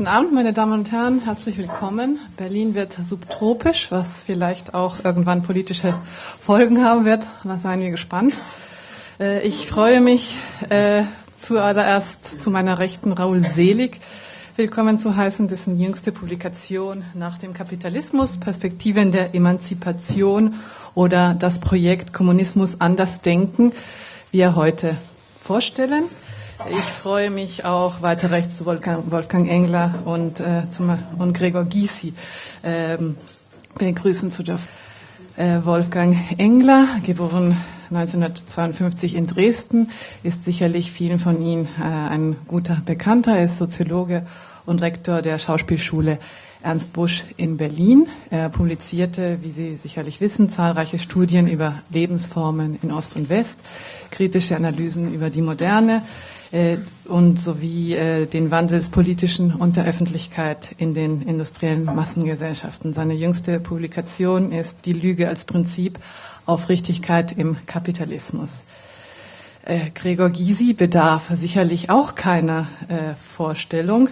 Guten Abend, meine Damen und Herren. Herzlich willkommen. Berlin wird subtropisch, was vielleicht auch irgendwann politische Folgen haben wird. Da seien wir gespannt. Äh, ich freue mich äh, zuallererst zu meiner Rechten Raul Selig willkommen zu heißen, dessen jüngste Publikation nach dem Kapitalismus, Perspektiven der Emanzipation oder das Projekt Kommunismus anders denken wir heute vorstellen. Ich freue mich auch weiter rechts zu Wolfgang, Wolfgang Engler und, äh, zum, und Gregor Gysi ähm, begrüßen zu dürfen. Äh, Wolfgang Engler, geboren 1952 in Dresden, ist sicherlich vielen von Ihnen äh, ein guter Bekannter. Er ist Soziologe und Rektor der Schauspielschule Ernst Busch in Berlin. Er publizierte, wie Sie sicherlich wissen, zahlreiche Studien über Lebensformen in Ost und West, kritische Analysen über die Moderne, und sowie äh, den Wandel des Politischen und der Öffentlichkeit in den industriellen Massengesellschaften. Seine jüngste Publikation ist Die Lüge als Prinzip Aufrichtigkeit im Kapitalismus. Äh, Gregor Gysi bedarf sicherlich auch keiner äh, Vorstellung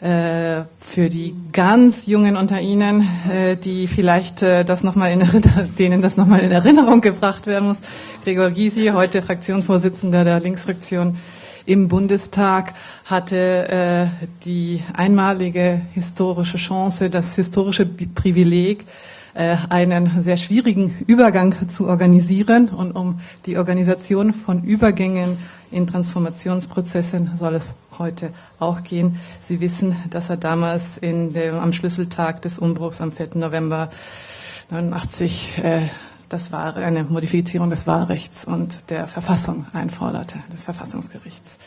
äh, für die ganz Jungen unter Ihnen, äh, die vielleicht äh, das noch mal in, denen das nochmal in Erinnerung gebracht werden muss. Gregor Gysi, heute Fraktionsvorsitzender der Linksfraktion im Bundestag hatte äh, die einmalige historische Chance, das historische Privileg, äh, einen sehr schwierigen Übergang zu organisieren. Und um die Organisation von Übergängen in Transformationsprozessen soll es heute auch gehen. Sie wissen, dass er damals in dem, am Schlüsseltag des Umbruchs am 4. November 89 äh, das war eine Modifizierung des Wahlrechts und der Verfassung einforderte, des Verfassungsgerichts.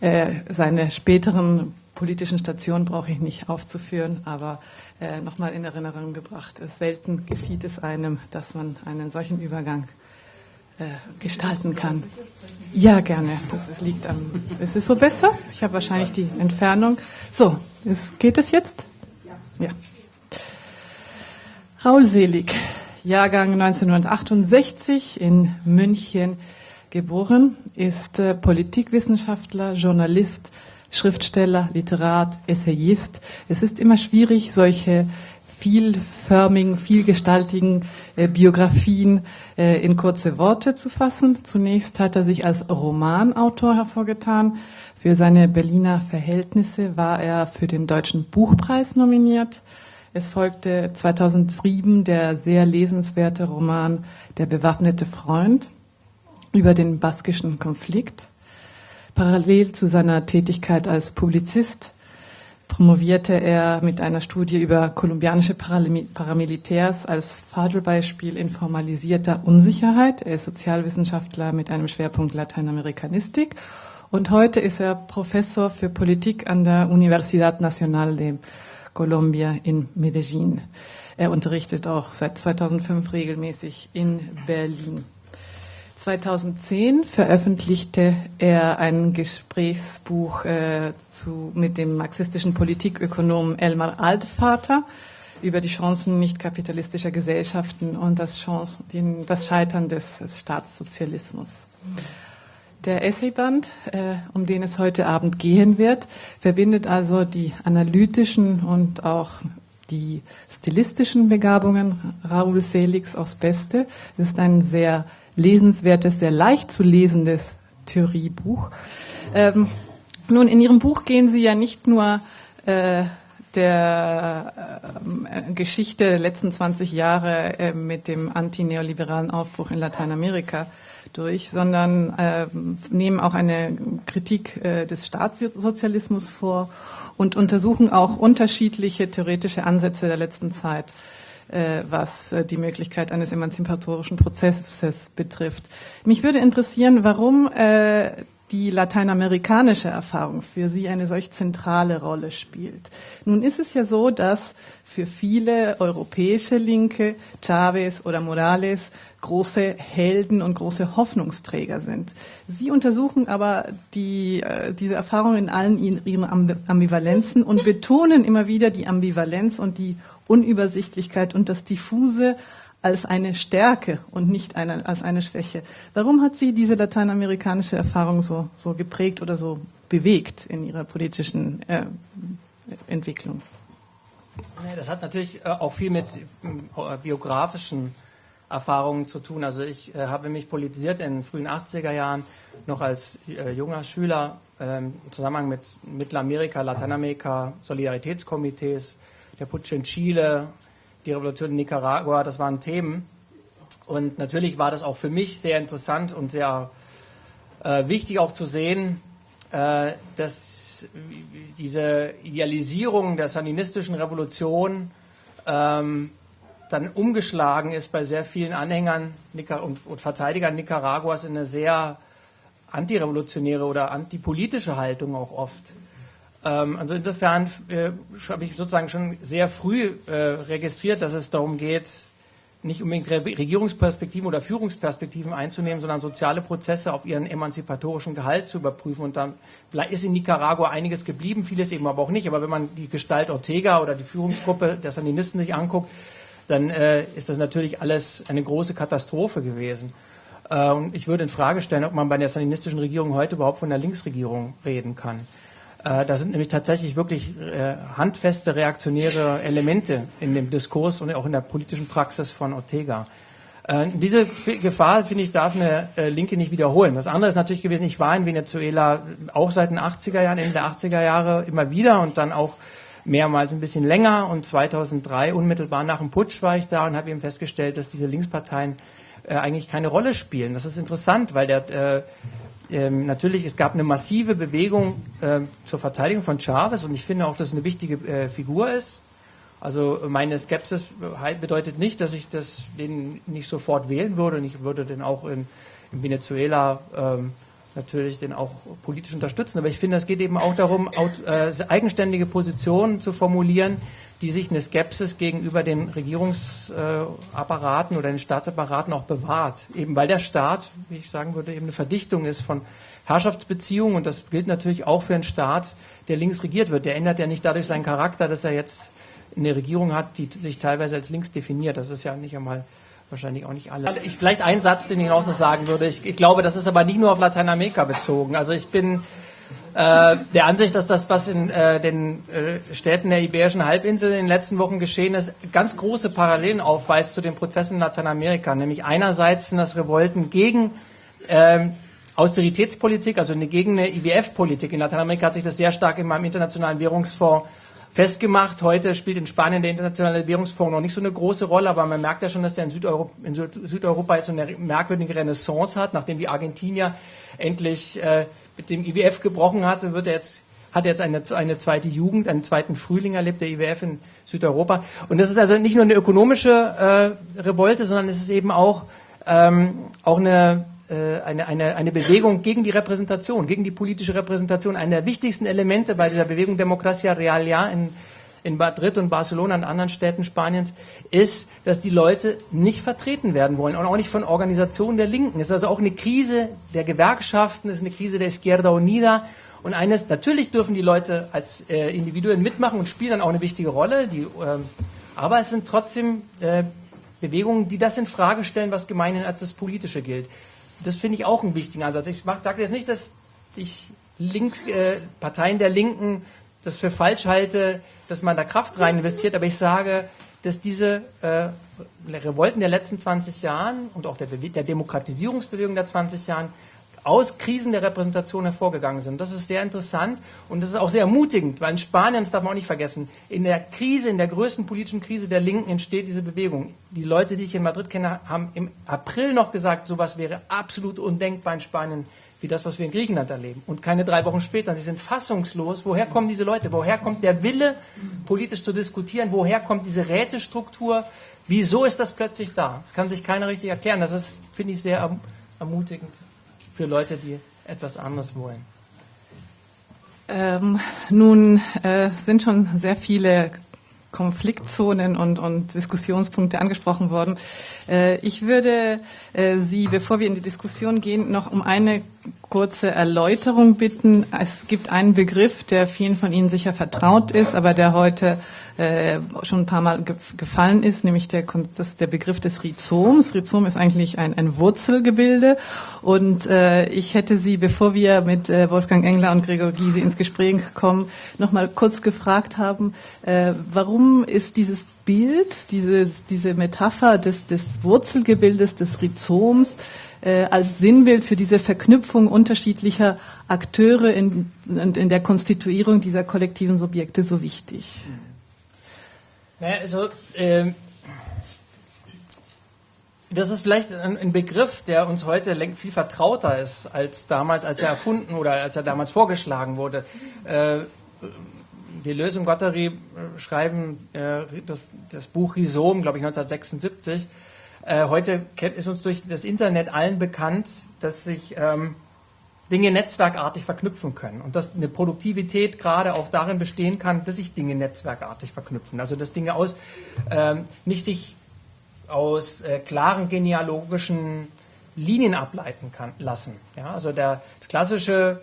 Äh, seine späteren politischen Stationen brauche ich nicht aufzuführen, aber äh, nochmal in Erinnerung gebracht. Es selten geschieht es einem, dass man einen solchen Übergang äh, gestalten kann. Ja, gerne. Das ist, liegt am. Ist so besser? Ich habe wahrscheinlich die Entfernung. So, ist, geht es jetzt? Ja. Raul Selig Jahrgang 1968 in München geboren, ist äh, Politikwissenschaftler, Journalist, Schriftsteller, Literat, Essayist. Es ist immer schwierig, solche vielförmigen, vielgestaltigen äh, Biografien äh, in kurze Worte zu fassen. Zunächst hat er sich als Romanautor hervorgetan. Für seine Berliner Verhältnisse war er für den Deutschen Buchpreis nominiert. Es folgte 2007 der sehr lesenswerte Roman Der bewaffnete Freund über den baskischen Konflikt. Parallel zu seiner Tätigkeit als Publizist promovierte er mit einer Studie über kolumbianische Paramilitärs als Fallbeispiel in formalisierter Unsicherheit. Er ist Sozialwissenschaftler mit einem Schwerpunkt Lateinamerikanistik und heute ist er Professor für Politik an der Universidad Nacional de Colombia in Medellin. Er unterrichtet auch seit 2005 regelmäßig in Berlin. 2010 veröffentlichte er ein Gesprächsbuch äh, zu, mit dem marxistischen Politikökonomen Elmar Altvater über die Chancen nicht kapitalistischer Gesellschaften und das, Chance, den, das Scheitern des, des Staatssozialismus. Mhm. Der Essayband, äh, um den es heute Abend gehen wird, verbindet also die analytischen und auch die stilistischen Begabungen Raoul Seligs aufs Beste. Es ist ein sehr lesenswertes, sehr leicht zu lesendes Theoriebuch. Ähm, nun, in Ihrem Buch gehen Sie ja nicht nur äh, der äh, Geschichte der letzten 20 Jahre äh, mit dem antineoliberalen Aufbruch in Lateinamerika durch, sondern äh, nehmen auch eine Kritik äh, des Staatssozialismus vor und untersuchen auch unterschiedliche theoretische Ansätze der letzten Zeit, äh, was äh, die Möglichkeit eines emanzipatorischen Prozesses betrifft. Mich würde interessieren, warum äh, die lateinamerikanische Erfahrung für Sie eine solch zentrale Rolle spielt. Nun ist es ja so, dass für viele europäische Linke Chavez oder Morales große Helden und große Hoffnungsträger sind. Sie untersuchen aber die, äh, diese Erfahrung in allen ihren Ambivalenzen und betonen immer wieder die Ambivalenz und die Unübersichtlichkeit und das Diffuse als eine Stärke und nicht eine, als eine Schwäche. Warum hat Sie diese lateinamerikanische Erfahrung so, so geprägt oder so bewegt in Ihrer politischen äh, Entwicklung? Das hat natürlich äh, auch viel mit äh, biografischen Erfahrungen zu tun. Also ich äh, habe mich politisiert in den frühen 80er Jahren noch als äh, junger Schüler ähm, im Zusammenhang mit Mittelamerika, Lateinamerika, Solidaritätskomitees, der Putsch in Chile, die Revolution in Nicaragua, das waren Themen. Und natürlich war das auch für mich sehr interessant und sehr äh, wichtig auch zu sehen, äh, dass diese Idealisierung der sandinistischen Revolution ähm, dann umgeschlagen ist bei sehr vielen Anhängern und, Verteidigern Nicaraguas in eine sehr antirevolutionäre oder antipolitische Haltung auch oft. Ähm, also insofern äh, habe ich sozusagen schon sehr früh äh, registriert, dass es darum geht, nicht unbedingt Regierungsperspektiven oder Führungsperspektiven einzunehmen, sondern soziale Prozesse auf ihren emanzipatorischen Gehalt zu überprüfen. Und dann ist in Nicaragua einiges geblieben, vieles eben aber auch nicht. Aber wenn man die Gestalt Ortega oder die Führungsgruppe der Sandinisten sich anguckt, dann äh, ist das natürlich alles eine große Katastrophe gewesen. Äh, und ich würde in Frage stellen, ob man bei der sandinistischen Regierung heute überhaupt von der Linksregierung reden kann. Äh, da sind nämlich tatsächlich wirklich äh, handfeste reaktionäre Elemente in dem Diskurs und auch in der politischen Praxis von Ortega. Äh, diese Gefahr, finde ich, darf eine Linke nicht wiederholen. Das andere ist natürlich gewesen, ich war in Venezuela auch seit den 80er Jahren, Ende der 80er Jahre immer wieder und dann auch mehrmals ein bisschen länger. Und 2003, unmittelbar nach dem Putsch, war ich da und habe eben festgestellt, dass diese Linksparteien eigentlich keine Rolle spielen. Das ist interessant, weil der ähm, natürlich, es gab eine massive Bewegung äh, zur Verteidigung von Chavez und ich finde auch, dass es eine wichtige äh, Figur ist. Also meine Skepsis bedeutet nicht, dass ich das, den nicht sofort wählen würde und ich würde den auch in, in Venezuela ähm, natürlich den auch politisch unterstützen. Aber ich finde, es geht eben auch darum, äh, eigenständige Positionen zu formulieren, die sich eine Skepsis gegenüber den Regierungsapparaten oder den Staatsapparaten auch bewahrt. Eben weil der Staat, wie ich sagen würde, eben eine Verdichtung ist von Herrschaftsbeziehungen und das gilt natürlich auch für einen Staat, der links regiert wird. Der ändert ja nicht dadurch seinen Charakter, dass er jetzt eine Regierung hat, die sich teilweise als links definiert. Das ist ja nicht einmal wahrscheinlich auch nicht alle. Ich, vielleicht ein Satz, den ich noch sagen würde. Ich, ich glaube, das ist aber nicht nur auf Lateinamerika bezogen. Also ich bin äh, der Ansicht, dass das, was in äh, den äh, Städten der Iberischen Halbinsel in den letzten Wochen geschehen ist, ganz große Parallelen aufweist zu den Prozessen in Lateinamerika. Nämlich einerseits sind das Revolten gegen ähm, Austeritätspolitik, also gegen eine IWF-Politik. In Lateinamerika hat sich das sehr stark in meinem internationalen Währungsfonds festgemacht. Heute spielt in Spanien der internationale Währungsfonds noch nicht so eine große Rolle, aber man merkt ja schon, dass er in Südeuropa, in Südeuropa jetzt so eine merkwürdige Renaissance hat, nachdem die Argentinier endlich äh, mit dem IWF gebrochen hatte, wird er jetzt, hat er jetzt eine, eine zweite Jugend, einen zweiten Frühling erlebt, der IWF in Südeuropa. Und das ist also nicht nur eine ökonomische äh, Revolte, sondern es ist eben auch, ähm, auch eine, eine, eine, eine Bewegung gegen die Repräsentation, gegen die politische Repräsentation. Einer der wichtigsten Elemente bei dieser Bewegung Democracia Realia in in Madrid und Barcelona und anderen Städten Spaniens, ist, dass die Leute nicht vertreten werden wollen und auch nicht von Organisationen der Linken. Es ist also auch eine Krise der Gewerkschaften, es ist eine Krise der Izquierda Unida. Und eines, natürlich dürfen die Leute als äh, Individuen mitmachen und spielen dann auch eine wichtige Rolle, die, äh, aber es sind trotzdem äh, Bewegungen, die das in Frage stellen, was gemeinhin als das Politische gilt. Das finde ich auch einen wichtigen Ansatz. Ich sage jetzt nicht, dass ich Links, äh, Parteien der Linken das für falsch halte, dass man da Kraft rein investiert, aber ich sage, dass diese äh, Revolten der letzten 20 Jahren und auch der, der Demokratisierungsbewegung der 20 Jahren aus Krisen der Repräsentation hervorgegangen sind. Das ist sehr interessant und das ist auch sehr ermutigend, weil in Spanien, das darf man auch nicht vergessen, in der Krise, in der größten politischen Krise der Linken entsteht diese Bewegung. Die Leute, die ich in Madrid kenne, haben im April noch gesagt, sowas wäre absolut undenkbar in Spanien wie das, was wir in Griechenland erleben. Und keine drei Wochen später, sie sind fassungslos. Woher kommen diese Leute? Woher kommt der Wille, politisch zu diskutieren? Woher kommt diese Rätestruktur? Wieso ist das plötzlich da? Das kann sich keiner richtig erklären. Das ist, finde ich, sehr erm-, ermutigend für Leute, die etwas anderes wollen. Ähm, nun äh, sind schon sehr viele Konfliktzonen und, und Diskussionspunkte angesprochen worden. Äh, ich würde äh, Sie, bevor wir in die Diskussion gehen, noch um eine kurze Erläuterung bitten. Es gibt einen Begriff, der vielen von Ihnen sicher vertraut ist, aber der heute äh, schon ein paar Mal ge gefallen ist, nämlich der, das, der Begriff des Rhizoms. Rhizom ist eigentlich ein, ein Wurzelgebilde und äh, ich hätte Sie, bevor wir mit äh, Wolfgang Engler und Gregor Gysi ins Gespräch kommen, noch mal kurz gefragt haben, äh, warum ist dieses Bild, diese, diese Metapher des, des Wurzelgebildes, des Rhizoms, äh, als Sinnbild für diese Verknüpfung unterschiedlicher Akteure in, in der Konstituierung dieser kollektiven Subjekte so wichtig? Naja, also, ähm, das ist vielleicht ein, ein, Begriff, der uns heute viel vertrauter ist als damals, als er erfunden oder als er damals vorgeschlagen wurde. Äh, Deleuze und Guattari äh, schreiben äh, das, das, Buch Rhizom, glaube ich, 1976. Äh, heute ist uns durch das Internet allen bekannt, dass sich ähm, Dinge netzwerkartig verknüpfen können und dass eine Produktivität gerade auch darin bestehen kann, dass sich Dinge netzwerkartig verknüpfen. Also dass Dinge aus ähm, nicht sich aus äh, klaren genealogischen Linien ableiten kann, lassen. Ja, also der, das klassische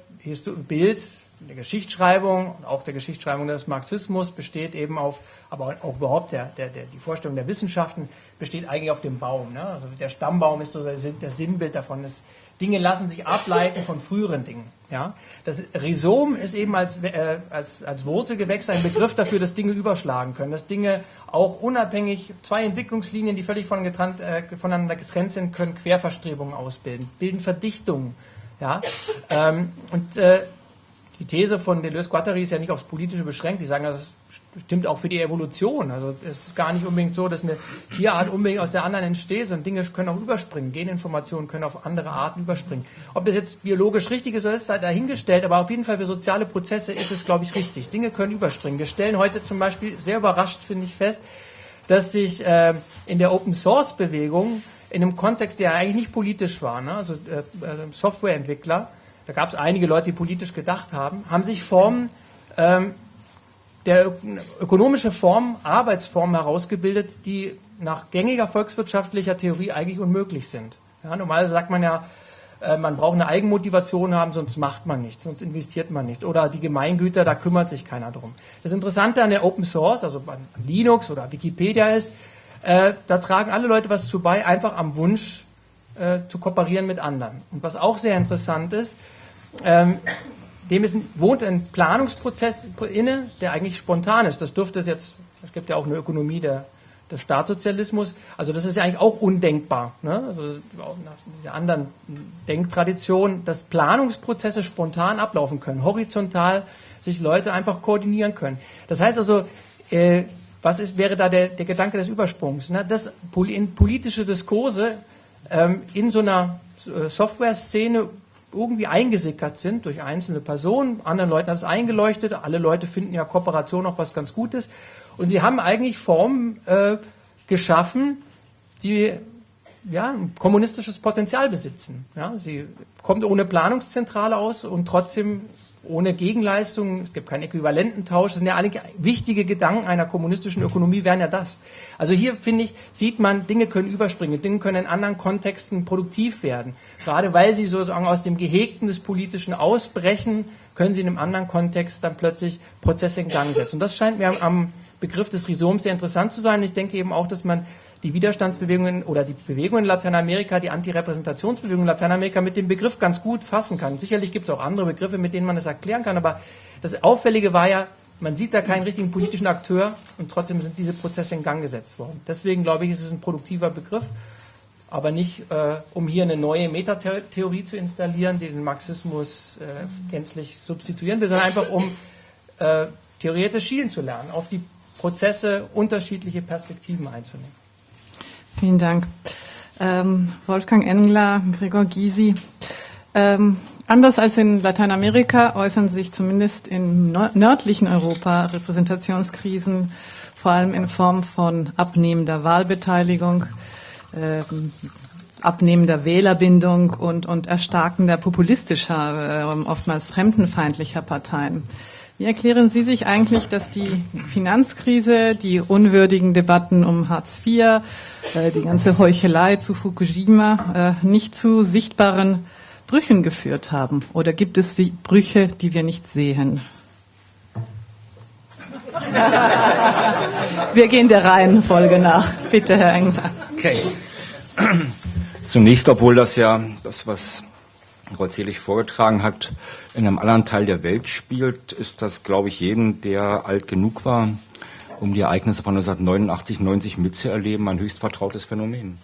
Bild der Geschichtsschreibung und auch der Geschichtsschreibung des Marxismus besteht eben auf, aber auch überhaupt der, der, der, die Vorstellung der Wissenschaften besteht eigentlich auf dem Baum. Ne? Also der Stammbaum ist so das Sinnbild davon. Das, Dinge lassen sich ableiten von früheren Dingen. Ja? Das Rhizom ist eben als, äh, als, als Wurzelgewächs ein Begriff dafür, dass Dinge überschlagen können, dass Dinge auch unabhängig, zwei Entwicklungslinien, die völlig von getrennt, äh, voneinander getrennt sind, können Querverstrebungen ausbilden, bilden Verdichtungen. Ja? Ähm, und äh, die These von Deleuze-Guattari ist ja nicht aufs Politische beschränkt. Die sagen, das stimmt auch für die Evolution. Also es ist gar nicht unbedingt so, dass eine Tierart unbedingt aus der anderen entsteht, sondern Dinge können auch überspringen. Geninformationen können auf andere Arten überspringen. Ob das jetzt biologisch richtig ist oder ist, sei dahingestellt, aber auf jeden Fall für soziale Prozesse ist es, glaube ich, richtig. Dinge können überspringen. Wir stellen heute zum Beispiel sehr überrascht, finde ich, fest, dass sich äh, in der Open Source Bewegung in einem Kontext, der eigentlich nicht politisch war, ne? also äh, äh Softwareentwickler, da gab es einige Leute, die politisch gedacht haben, haben sich Formen ähm, der ökonomische Form, Arbeitsformen herausgebildet, die nach gängiger volkswirtschaftlicher Theorie eigentlich unmöglich sind. Ja, normalerweise sagt man ja, äh, man braucht eine Eigenmotivation haben, sonst macht man nichts, sonst investiert man nichts. Oder die Gemeingüter, da kümmert sich keiner drum. Das Interessante an der Open Source, also an Linux oder Wikipedia ist, äh, da tragen alle Leute was zu bei, einfach am Wunsch äh, zu kooperieren mit anderen. Und was auch sehr interessant ist, ähm, dem ist wohnt ein Planungsprozess inne, der eigentlich spontan ist. Das dürfte es jetzt, es gibt ja auch eine Ökonomie der, des Staatssozialismus, also das ist ja eigentlich auch undenkbar. Ne? Also nach dieser anderen Denktradition, dass Planungsprozesse spontan ablaufen können, horizontal sich Leute einfach koordinieren können. Das heißt also, äh, was ist, wäre da der, der Gedanke des Übersprungs? Ne? Dass in politische Diskurse ähm, in so einer äh, Software-Szene irgendwie eingesickert sind durch einzelne Personen. Anderen Leuten hat es eingeleuchtet. Alle Leute finden ja Kooperation auch was ganz Gutes. Und sie haben eigentlich Formen äh, geschaffen, die ja, ein kommunistisches Potenzial besitzen. Ja, sie kommt ohne Planungszentrale aus und trotzdem ohne Gegenleistung, es gibt keinen Äquivalententausch, das sind ja alle wichtige Gedanken einer kommunistischen Ökonomie, wären ja das. Also hier, finde ich, sieht man, Dinge können überspringen, Dinge können in anderen Kontexten produktiv werden. Gerade weil sie sozusagen aus dem Gehegten des Politischen ausbrechen, können sie in einem anderen Kontext dann plötzlich Prozesse in Gang setzen. Und das scheint mir am Begriff des Rhizoms sehr interessant zu sein. Und ich denke eben auch, dass man die Widerstandsbewegungen oder die Bewegungen in Lateinamerika, die Antirepräsentationsbewegungen in Lateinamerika mit dem Begriff ganz gut fassen kann. Sicherlich gibt es auch andere Begriffe, mit denen man das erklären kann, aber das Auffällige war ja, man sieht da keinen richtigen politischen Akteur und trotzdem sind diese Prozesse in Gang gesetzt worden. Deswegen glaube ich, ist es ein produktiver Begriff, aber nicht, äh, um hier eine neue Metatheorie zu installieren, die den Marxismus äh, gänzlich substituieren will, sondern einfach um äh, theoretisch schielen zu lernen, auf die Prozesse unterschiedliche Perspektiven einzunehmen. Vielen Dank. Ähm, Wolfgang Engler, Gregor Gysi. Ähm, anders als in Lateinamerika äußern sich zumindest im nördlichen Europa Repräsentationskrisen vor allem in Form von abnehmender Wahlbeteiligung, ähm, abnehmender Wählerbindung und, und erstarkender populistischer, äh, oftmals fremdenfeindlicher Parteien. Wie erklären Sie sich eigentlich, dass die Finanzkrise, die unwürdigen Debatten um Hartz IV, äh, die ganze Heuchelei zu Fukushima äh, nicht zu sichtbaren Brüchen geführt haben? Oder gibt es die Brüche, die wir nicht sehen? Wir gehen der Reihenfolge nach. Bitte, Herr Engler. Okay. Zunächst, obwohl das ja das, was Zelig vorgetragen hat, in einem anderen Teil der Welt spielt, ist das, glaube ich, jedem, der alt genug war, um die Ereignisse von 1989, 90 mitzuerleben, ein höchst vertrautes Phänomen.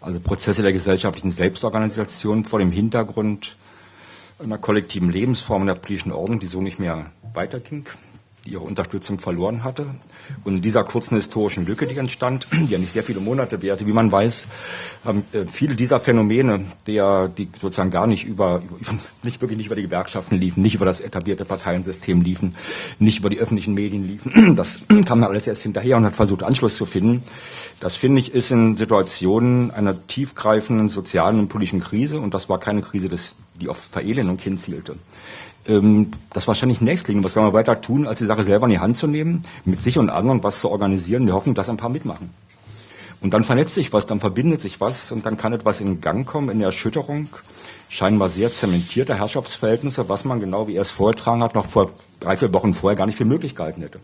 Also Prozesse der gesellschaftlichen Selbstorganisation vor dem Hintergrund einer kollektiven Lebensform in der politischen Ordnung, die so nicht mehr weiterging, die ihre Unterstützung verloren hatte. Und in dieser kurzen historischen Lücke, die entstand, die ja nicht sehr viele Monate währte, wie man weiß, haben äh, viele dieser Phänomene, der, die sozusagen gar nicht über, nicht wirklich nicht über die Gewerkschaften liefen, nicht über das etablierte Parteiensystem liefen, nicht über die öffentlichen Medien liefen. Das kam dann alles erst hinterher und hat versucht, Anschluss zu finden. Das finde ich ist in Situationen einer tiefgreifenden sozialen und politischen Krise, und das war keine Krise, des, die auf Verelendung hinzielte, ähm, das wahrscheinlich nächstlegen. Was soll man weiter tun, als die Sache selber in die Hand zu nehmen, mit sich und anderen was zu organisieren. Wir hoffen, dass ein paar mitmachen. Und dann vernetzt sich was, dann verbindet sich was und dann kann etwas in Gang kommen, in der Erschütterung scheinbar sehr zementierter Herrschaftsverhältnisse, was man genau, wie er es vorgetragen hat, noch vor drei, vier Wochen vorher gar nicht für möglich gehalten hätte.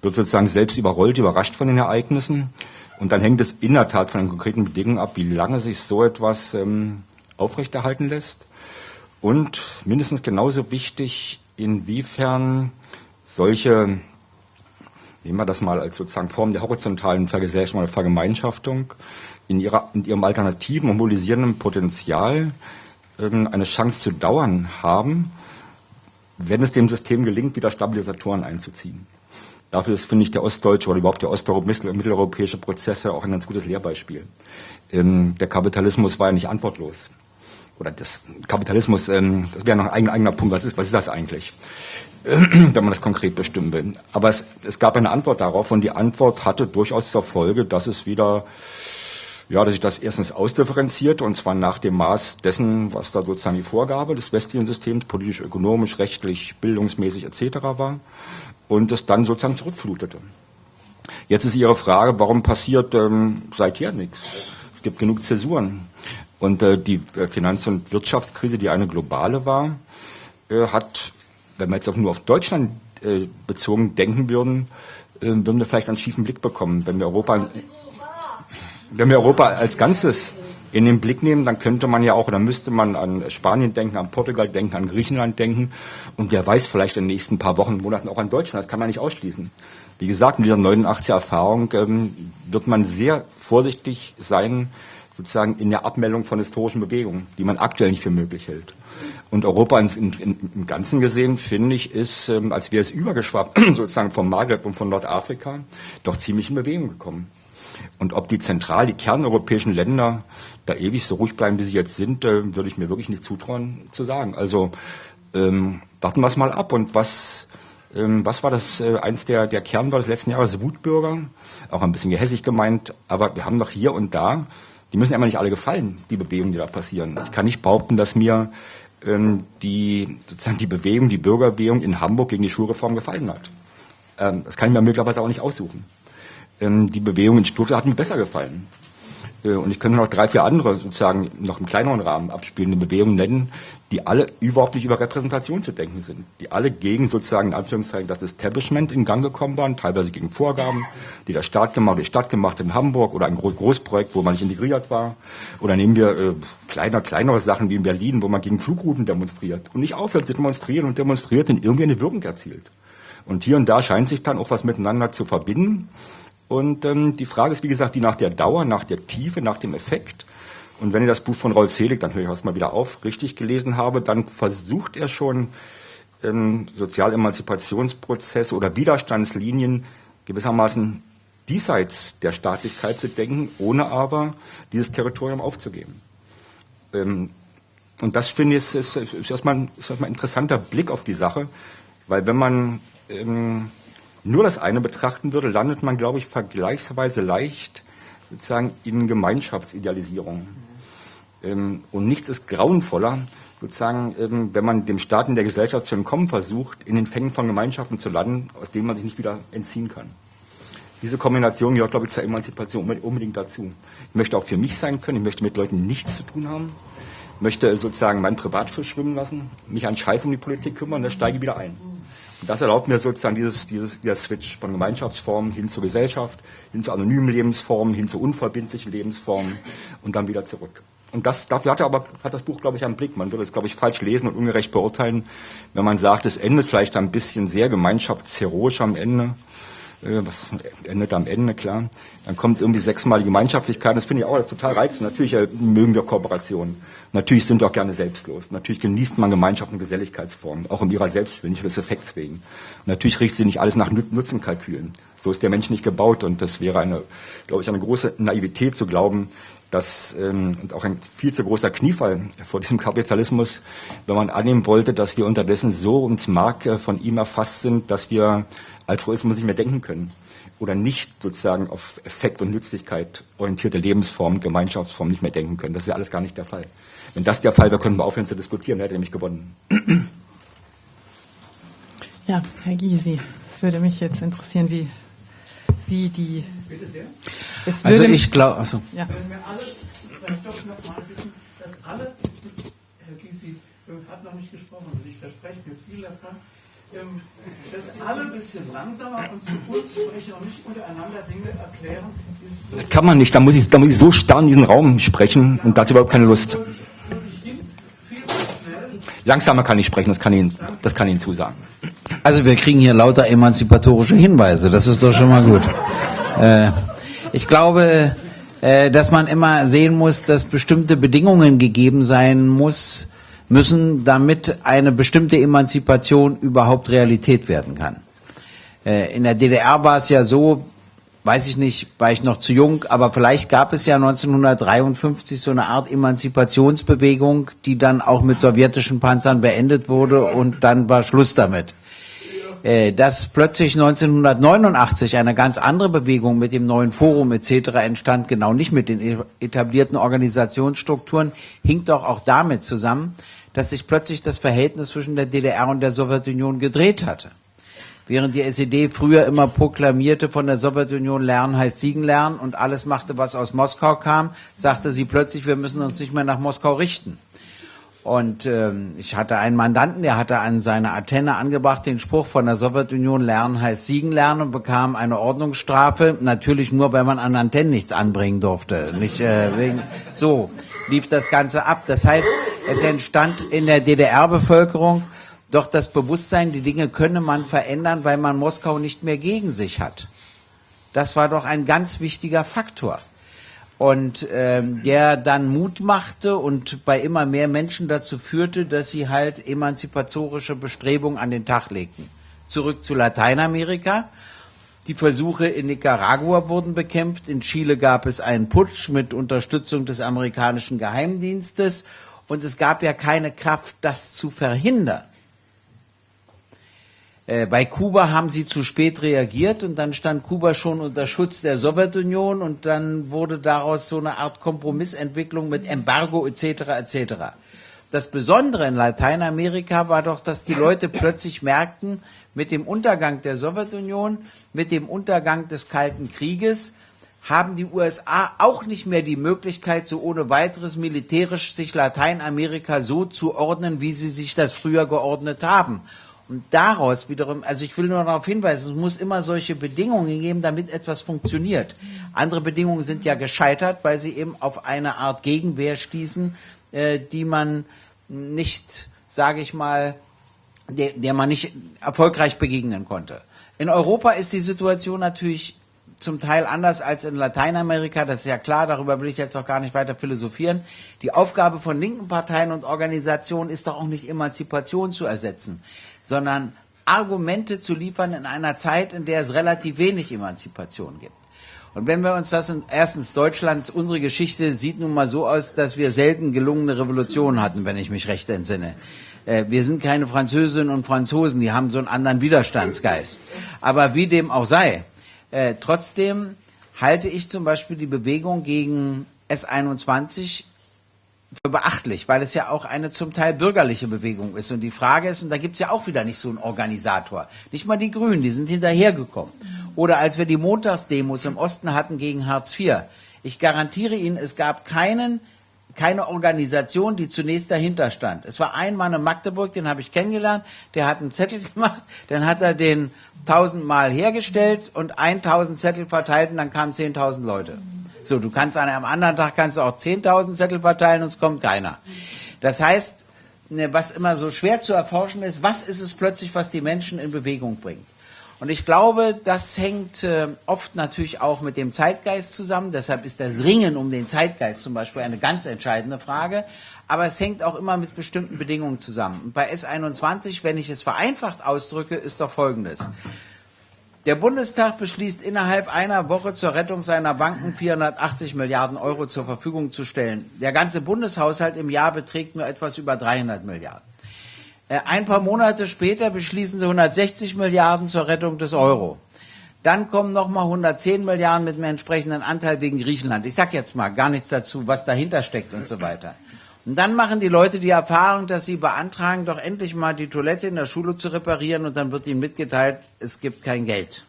Wird sozusagen selbst überrollt, überrascht von den Ereignissen. Und dann hängt es in der Tat von den konkreten Bedingungen ab, wie lange sich so etwas ähm, aufrechterhalten lässt und mindestens genauso wichtig, inwiefern solche, nehmen wir das mal als sozusagen Form der horizontalen Vergesellschaftung oder Vergemeinschaftung, in, ihrer, in ihrem alternativen und mobilisierenden Potenzial ähm, eine Chance zu dauern haben, wenn es dem System gelingt, wieder Stabilisatoren einzuziehen. Dafür ist, finde ich, der ostdeutsche oder überhaupt der osteuropäische Prozess ja auch ein ganz gutes Lehrbeispiel. Ähm, der Kapitalismus war ja nicht antwortlos oder das Kapitalismus, ähm, das wäre noch ein eigener Punkt, was ist, was ist das eigentlich, wenn man das konkret bestimmen will. Aber es, es gab eine Antwort darauf und die Antwort hatte durchaus zur Folge, dass es wieder, ja, dass sich das erstens ausdifferenziert und zwar nach dem Maß dessen, was da sozusagen die Vorgabe des westlichen Systems, politisch, ökonomisch, rechtlich, bildungsmäßig etc. war und es dann sozusagen zurückflutete. Jetzt ist Ihre Frage, warum passiert ähm, seither nichts? Es gibt genug Zäsuren. Und äh, die äh, Finanz- und Wirtschaftskrise, die eine globale war, äh, hat, wenn wir jetzt auch nur auf Deutschland äh, bezogen denken würden, äh, würden wir vielleicht einen schiefen Blick bekommen. Wenn wir Europa, wenn wir Europa als Ganzes in den Blick nehmen, dann könnte man ja auch, oder müsste man an Spanien denken, an Portugal denken, an Griechenland denken. Und wer weiß vielleicht in den nächsten paar Wochen, Monaten auch an Deutschland. Das kann man nicht ausschließen. Wie gesagt, mit dieser 89er Erfahrung ähm, wird man sehr vorsichtig sein, sozusagen in der Abmeldung von historischen Bewegungen, die man aktuell nicht für möglich hält. Und Europa in, in, im Ganzen gesehen, finde ich, ist, ähm, als wäre es übergeschwappt, sozusagen vom Maghreb und von Nordafrika, doch ziemlich in Bewegung gekommen. Und ob die zentral, die kerneuropäischen Länder da ewig so ruhig bleiben, wie sie jetzt sind, äh, würde ich mir wirklich nicht zutrauen zu sagen. Also ähm, warten wir es mal ab. Und was, ähm, was war das, äh, eins der, der Kernwörter des letzten Jahres, Wutbürger? Auch ein bisschen gehässig gemeint, aber wir haben doch hier und da die müssen immer nicht alle gefallen, die Bewegungen, die da passieren. Ich kann nicht behaupten, dass mir ähm, die, sozusagen die Bewegung, die Bürgerbewegung in Hamburg gegen die Schulreform gefallen hat. Ähm, das kann ich mir möglicherweise auch nicht aussuchen. Ähm, die Bewegung in Stuttgart hat mir besser gefallen. Äh, und ich könnte noch drei, vier andere sozusagen noch im kleineren Rahmen abspielende Bewegungen nennen, die alle überhaupt nicht über Repräsentation zu denken sind, die alle gegen sozusagen in Anführungszeichen das Establishment in Gang gekommen waren, teilweise gegen Vorgaben, die der Staat gemacht, die Stadt gemacht in Hamburg oder ein Großprojekt, wo man nicht integriert war. Oder nehmen wir äh, kleiner, kleinere Sachen wie in Berlin, wo man gegen Flugrouten demonstriert und nicht aufhört zu demonstrieren und demonstriert und irgendwie eine Wirkung erzielt. Und hier und da scheint sich dann auch was miteinander zu verbinden. Und ähm, die Frage ist, wie gesagt, die nach der Dauer, nach der Tiefe, nach dem Effekt. Und wenn ihr das Buch von Rolf Selig, dann höre ich das mal wieder auf, richtig gelesen habe, dann versucht er schon ähm, Sozialemanzipationsprozesse oder Widerstandslinien gewissermaßen diesseits der Staatlichkeit zu denken, ohne aber dieses Territorium aufzugeben. Ähm, und das finde ich ist, ist, ist, erstmal, ist erstmal ein interessanter Blick auf die Sache, weil wenn man ähm, nur das eine betrachten würde, landet man, glaube ich, vergleichsweise leicht sozusagen in Gemeinschaftsidealisierung. Ähm, und nichts ist grauenvoller, sozusagen, ähm, wenn man dem Staat in der Gesellschaft zu entkommen versucht, in den Fängen von Gemeinschaften zu landen, aus denen man sich nicht wieder entziehen kann. Diese Kombination gehört, glaube ich, zur Emanzipation unbedingt dazu. Ich möchte auch für mich sein können, ich möchte mit Leuten nichts zu tun haben, möchte sozusagen mein Privatfisch schwimmen lassen, mich an Scheiß um die Politik kümmern, dann steige ich wieder ein. Das erlaubt mir sozusagen dieses, dieses, dieser Switch von Gemeinschaftsformen hin zur Gesellschaft, hin zu anonymen Lebensformen, hin zu unverbindlichen Lebensformen und dann wieder zurück. Und das, dafür hat er aber, hat das Buch, glaube ich, einen Blick. Man würde es, glaube ich, falsch lesen und ungerecht beurteilen, wenn man sagt, es endet vielleicht ein bisschen sehr gemeinschaftsheroisch am Ende. Äh, was endet am Ende, klar. Dann kommt irgendwie sechsmal die Gemeinschaftlichkeit. Das finde ich auch das total reizend. Natürlich äh, mögen wir Kooperationen. Natürlich sind wir auch gerne selbstlos. Natürlich genießt man Gemeinschaft und Geselligkeitsformen, auch um ihrer selbst willen, nicht des Effekts wegen. natürlich richtet sich nicht alles nach Nutzenkalkülen. So ist der Mensch nicht gebaut und das wäre eine, glaube ich, eine große Naivität zu glauben, dass, ähm, und auch ein viel zu großer Kniefall vor diesem Kapitalismus, wenn man annehmen wollte, dass wir unterdessen so ins Mark äh, von ihm erfasst sind, dass wir Altruismus nicht mehr denken können oder nicht sozusagen auf Effekt und Nützlichkeit orientierte Lebensformen, Gemeinschaftsformen nicht mehr denken können. Das ist ja alles gar nicht der Fall. Wenn das der Fall wäre, könnten wir aufhören zu diskutieren, dann hätte er nämlich gewonnen. Ja, Herr Gysi, es würde mich jetzt interessieren, wie Sie die. Bitte sehr. also ich glaube, also. Ja. Wenn wir alle, vielleicht doch nochmal bitten, dass alle, Herr Gysi hat noch nicht gesprochen, und ich verspreche mir viel davon, ähm, dass alle ein bisschen langsamer und zu uns sprechen und nicht untereinander Dinge erklären. Das kann man nicht, da muss ich, da muss ich so starr in diesen Raum sprechen und dazu überhaupt keine Lust. Langsamer kann ich sprechen, das kann ich, das kann ich Ihnen zusagen. Also wir kriegen hier lauter emanzipatorische Hinweise, das ist doch schon mal gut. Äh, ich glaube, äh, dass man immer sehen muss, dass bestimmte Bedingungen gegeben sein muss, müssen, damit eine bestimmte Emanzipation überhaupt Realität werden kann. Äh, in der DDR war es ja so, weiß ich nicht, war ich noch zu jung, aber vielleicht gab es ja 1953 so eine Art Emanzipationsbewegung, die dann auch mit sowjetischen Panzern beendet wurde und dann war Schluss damit. Äh, dass plötzlich 1989 eine ganz andere Bewegung mit dem neuen Forum etc. entstand, genau nicht mit den etablierten Organisationsstrukturen, hinkt doch auch damit zusammen, dass sich plötzlich das Verhältnis zwischen der DDR und der Sowjetunion gedreht hatte. Während die SED früher immer proklamierte, von der Sowjetunion lernen heißt Siegen lernen und alles machte, was aus Moskau kam, sagte sie plötzlich, wir müssen uns nicht mehr nach Moskau richten. Und ähm, ich hatte einen Mandanten, der hatte an seine Antenne angebracht den Spruch von der Sowjetunion lernen heißt Siegen lernen und bekam eine Ordnungsstrafe. Natürlich nur, weil man an Antennen nichts anbringen durfte. Nicht äh, wegen so lief das Ganze ab. Das heißt, es entstand in der DDR-Bevölkerung doch das Bewusstsein, die Dinge könne man verändern, weil man Moskau nicht mehr gegen sich hat. Das war doch ein ganz wichtiger Faktor. Und ähm, der dann Mut machte und bei immer mehr Menschen dazu führte, dass sie halt emanzipatorische Bestrebungen an den Tag legten. Zurück zu Lateinamerika. Die Versuche in Nicaragua wurden bekämpft. In Chile gab es einen Putsch mit Unterstützung des amerikanischen Geheimdienstes. Und es gab ja keine Kraft, das zu verhindern. Äh, bei Kuba haben sie zu spät reagiert und dann stand Kuba schon unter Schutz der Sowjetunion und dann wurde daraus so eine Art Kompromissentwicklung mit Embargo etc. etc. Das Besondere in Lateinamerika war doch, dass die Leute plötzlich merkten, mit dem Untergang der Sowjetunion, mit dem Untergang des Kalten Krieges, haben die USA auch nicht mehr die Möglichkeit, so ohne weiteres militärisch sich Lateinamerika so zu ordnen, wie sie sich das früher geordnet haben. Und daraus wiederum, also ich will nur darauf hinweisen, es muss immer solche Bedingungen geben, damit etwas funktioniert. Andere Bedingungen sind ja gescheitert, weil sie eben auf eine Art Gegenwehr stießen, äh, die man nicht, sage ich mal, der, der man nicht erfolgreich begegnen konnte. In Europa ist die Situation natürlich zum Teil anders als in Lateinamerika, das ist ja klar, darüber will ich jetzt auch gar nicht weiter philosophieren. Die Aufgabe von linken Parteien und Organisationen ist doch auch nicht Emanzipation zu ersetzen sondern Argumente zu liefern in einer Zeit, in der es relativ wenig Emanzipation gibt. Und wenn wir uns das in, erstens Deutschlands, unsere Geschichte sieht nun mal so aus, dass wir selten gelungene Revolutionen hatten, wenn ich mich recht entsinne. Äh, wir sind keine Französinnen und Franzosen, die haben so einen anderen Widerstandsgeist. Aber wie dem auch sei, äh, trotzdem halte ich zum Beispiel die Bewegung gegen S21 für beachtlich, weil es ja auch eine zum Teil bürgerliche Bewegung ist. Und die Frage ist, und da gibt es ja auch wieder nicht so einen Organisator, nicht mal die Grünen, die sind hinterhergekommen. Oder als wir die Montagsdemos im Osten hatten gegen Hartz IV, ich garantiere Ihnen, es gab keinen keine Organisation, die zunächst dahinter stand. Es war ein Mann in Magdeburg, den habe ich kennengelernt, der hat einen Zettel gemacht, dann hat er den tausendmal hergestellt und 1000 Zettel verteilt und dann kamen 10.000 Leute. So, du kannst an einem anderen Tag kannst du auch 10.000 Zettel verteilen und es kommt keiner. Das heißt, ne, was immer so schwer zu erforschen ist, was ist es plötzlich, was die Menschen in Bewegung bringt? Und ich glaube, das hängt äh, oft natürlich auch mit dem Zeitgeist zusammen. Deshalb ist das Ringen um den Zeitgeist zum Beispiel eine ganz entscheidende Frage. Aber es hängt auch immer mit bestimmten Bedingungen zusammen. Und bei S21, wenn ich es vereinfacht ausdrücke, ist doch Folgendes. Der Bundestag beschließt innerhalb einer Woche zur Rettung seiner Banken 480 Milliarden Euro zur Verfügung zu stellen. Der ganze Bundeshaushalt im Jahr beträgt nur etwas über 300 Milliarden. Äh, ein paar Monate später beschließen sie 160 Milliarden zur Rettung des Euro. Dann kommen nochmal 110 Milliarden mit einem entsprechenden Anteil wegen Griechenland. Ich sage jetzt mal gar nichts dazu, was dahinter steckt und so weiter. Und dann machen die Leute die Erfahrung, dass sie beantragen, doch endlich mal die Toilette in der Schule zu reparieren und dann wird ihnen mitgeteilt, es gibt kein Geld.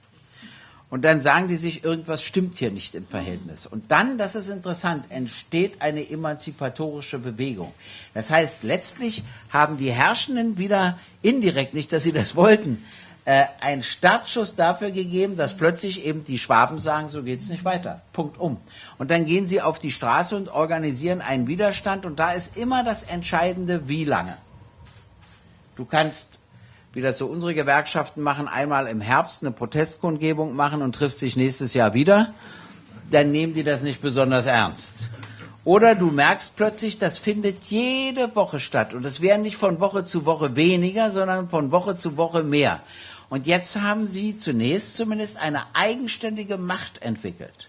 Und dann sagen die sich, irgendwas stimmt hier nicht im Verhältnis. Und dann, das ist interessant, entsteht eine emanzipatorische Bewegung. Das heißt, letztlich haben die Herrschenden wieder indirekt, nicht dass sie das wollten, äh, einen Startschuss dafür gegeben, dass plötzlich eben die Schwaben sagen, so geht es nicht weiter. Punkt um. Und dann gehen sie auf die Straße und organisieren einen Widerstand. Und da ist immer das Entscheidende, wie lange. Du kannst, wie das so unsere Gewerkschaften machen, einmal im Herbst eine Protestkundgebung machen und triffst dich nächstes Jahr wieder. Dann nehmen die das nicht besonders ernst. Oder du merkst plötzlich, das findet jede Woche statt. Und es werden nicht von Woche zu Woche weniger, sondern von Woche zu Woche mehr. Und jetzt haben Sie zunächst zumindest eine eigenständige Macht entwickelt.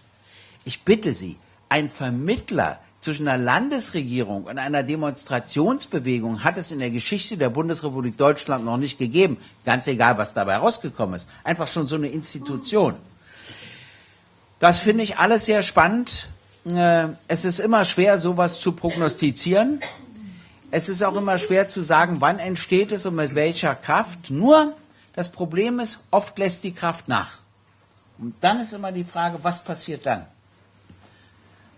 Ich bitte Sie, ein Vermittler zwischen einer Landesregierung und einer Demonstrationsbewegung hat es in der Geschichte der Bundesrepublik Deutschland noch nicht gegeben. Ganz egal, was dabei rausgekommen ist. Einfach schon so eine Institution. Das finde ich alles sehr spannend. Äh, es ist immer schwer, sowas zu prognostizieren. Es ist auch immer schwer zu sagen, wann entsteht es und mit welcher Kraft. Nur das Problem ist, oft lässt die Kraft nach. Und dann ist immer die Frage, was passiert dann?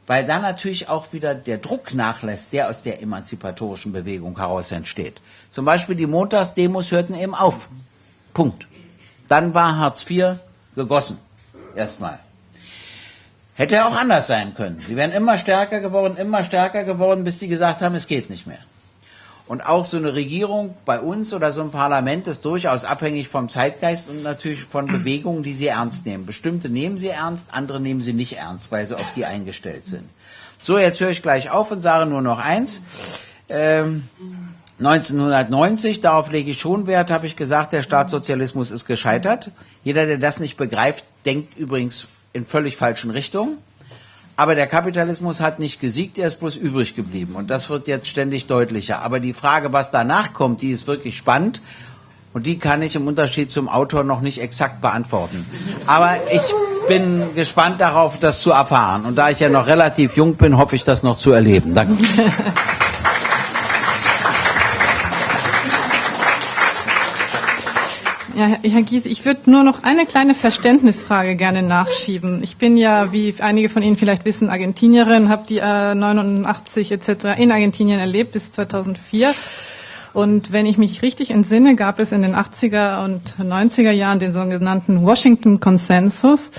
Weil dann natürlich auch wieder der Druck nachlässt, der aus der emanzipatorischen Bewegung heraus entsteht. Zum Beispiel die Montagsdemos hörten eben auf. Punkt. Dann war Hartz IV gegossen. Erstmal. Hätte auch anders sein können. Sie wären immer stärker geworden, immer stärker geworden, bis sie gesagt haben, es geht nicht mehr. Und auch so eine Regierung bei uns oder so ein Parlament ist durchaus abhängig vom Zeitgeist und natürlich von Bewegungen, die sie ernst nehmen. Bestimmte nehmen sie ernst, andere nehmen sie nicht ernst, weil sie auf die eingestellt sind. So, jetzt höre ich gleich auf und sage nur noch eins. Ähm, 1990, darauf lege ich schon Wert, habe ich gesagt, der Staatssozialismus ist gescheitert. Jeder, der das nicht begreift, denkt übrigens in völlig falschen Richtungen. Aber der Kapitalismus hat nicht gesiegt, er ist bloß übrig geblieben. Und das wird jetzt ständig deutlicher. Aber die Frage, was danach kommt, die ist wirklich spannend. Und die kann ich im Unterschied zum Autor noch nicht exakt beantworten. Aber ich bin gespannt darauf, das zu erfahren. Und da ich ja noch relativ jung bin, hoffe ich, das noch zu erleben. Danke. Ja, Herr Gies, ich würde nur noch eine kleine Verständnisfrage gerne nachschieben. Ich bin ja, wie einige von Ihnen vielleicht wissen, Argentinierin, habe die äh, 89 etc. in Argentinien erlebt bis 2004. Und wenn ich mich richtig entsinne, gab es in den 80er und 90er Jahren den sogenannten Washington Consensus,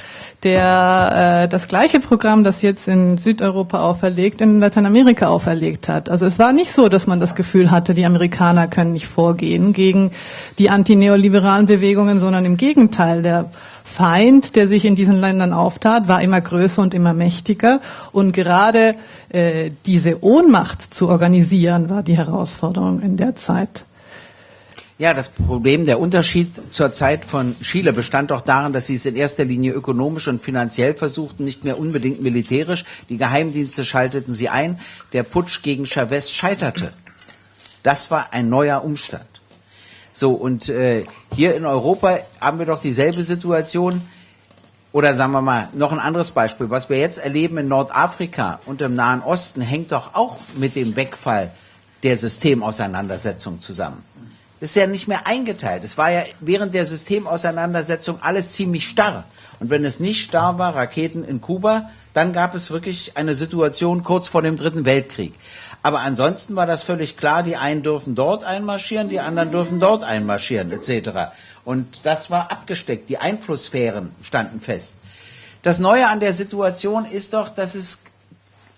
der äh, das gleiche Programm, das jetzt in Südeuropa auferlegt, in Lateinamerika auferlegt hat. Also es war nicht so, dass man das Gefühl hatte, die Amerikaner können nicht vorgehen gegen die antineoliberalen Bewegungen, sondern im Gegenteil, der Feind, der sich in diesen Ländern auftat, war immer größer und immer mächtiger. Und gerade äh, diese Ohnmacht zu organisieren, war die Herausforderung in der Zeit. Ja, das Problem, der Unterschied zur Zeit von Chile bestand doch darin, dass sie es in erster Linie ökonomisch und finanziell versuchten, nicht mehr unbedingt militärisch. Die Geheimdienste schalteten sie ein. Der Putsch gegen Chavez scheiterte. Das war ein neuer Umstand. So, und äh, hier in Europa haben wir doch dieselbe Situation. Oder sagen wir mal, noch ein anderes Beispiel. Was wir jetzt erleben in Nordafrika und im Nahen Osten hängt doch auch mit dem Wegfall der Systemauseinandersetzung zusammen ist ja nicht mehr eingeteilt. Es war ja während der Systemauseinandersetzung alles ziemlich starr. Und wenn es nicht starr war, Raketen in Kuba, dann gab es wirklich eine Situation kurz vor dem Dritten Weltkrieg. Aber ansonsten war das völlig klar, die einen dürfen dort einmarschieren, die anderen dürfen dort einmarschieren, etc. Und das war abgesteckt, die Einflusssphären standen fest. Das Neue an der Situation ist doch, dass es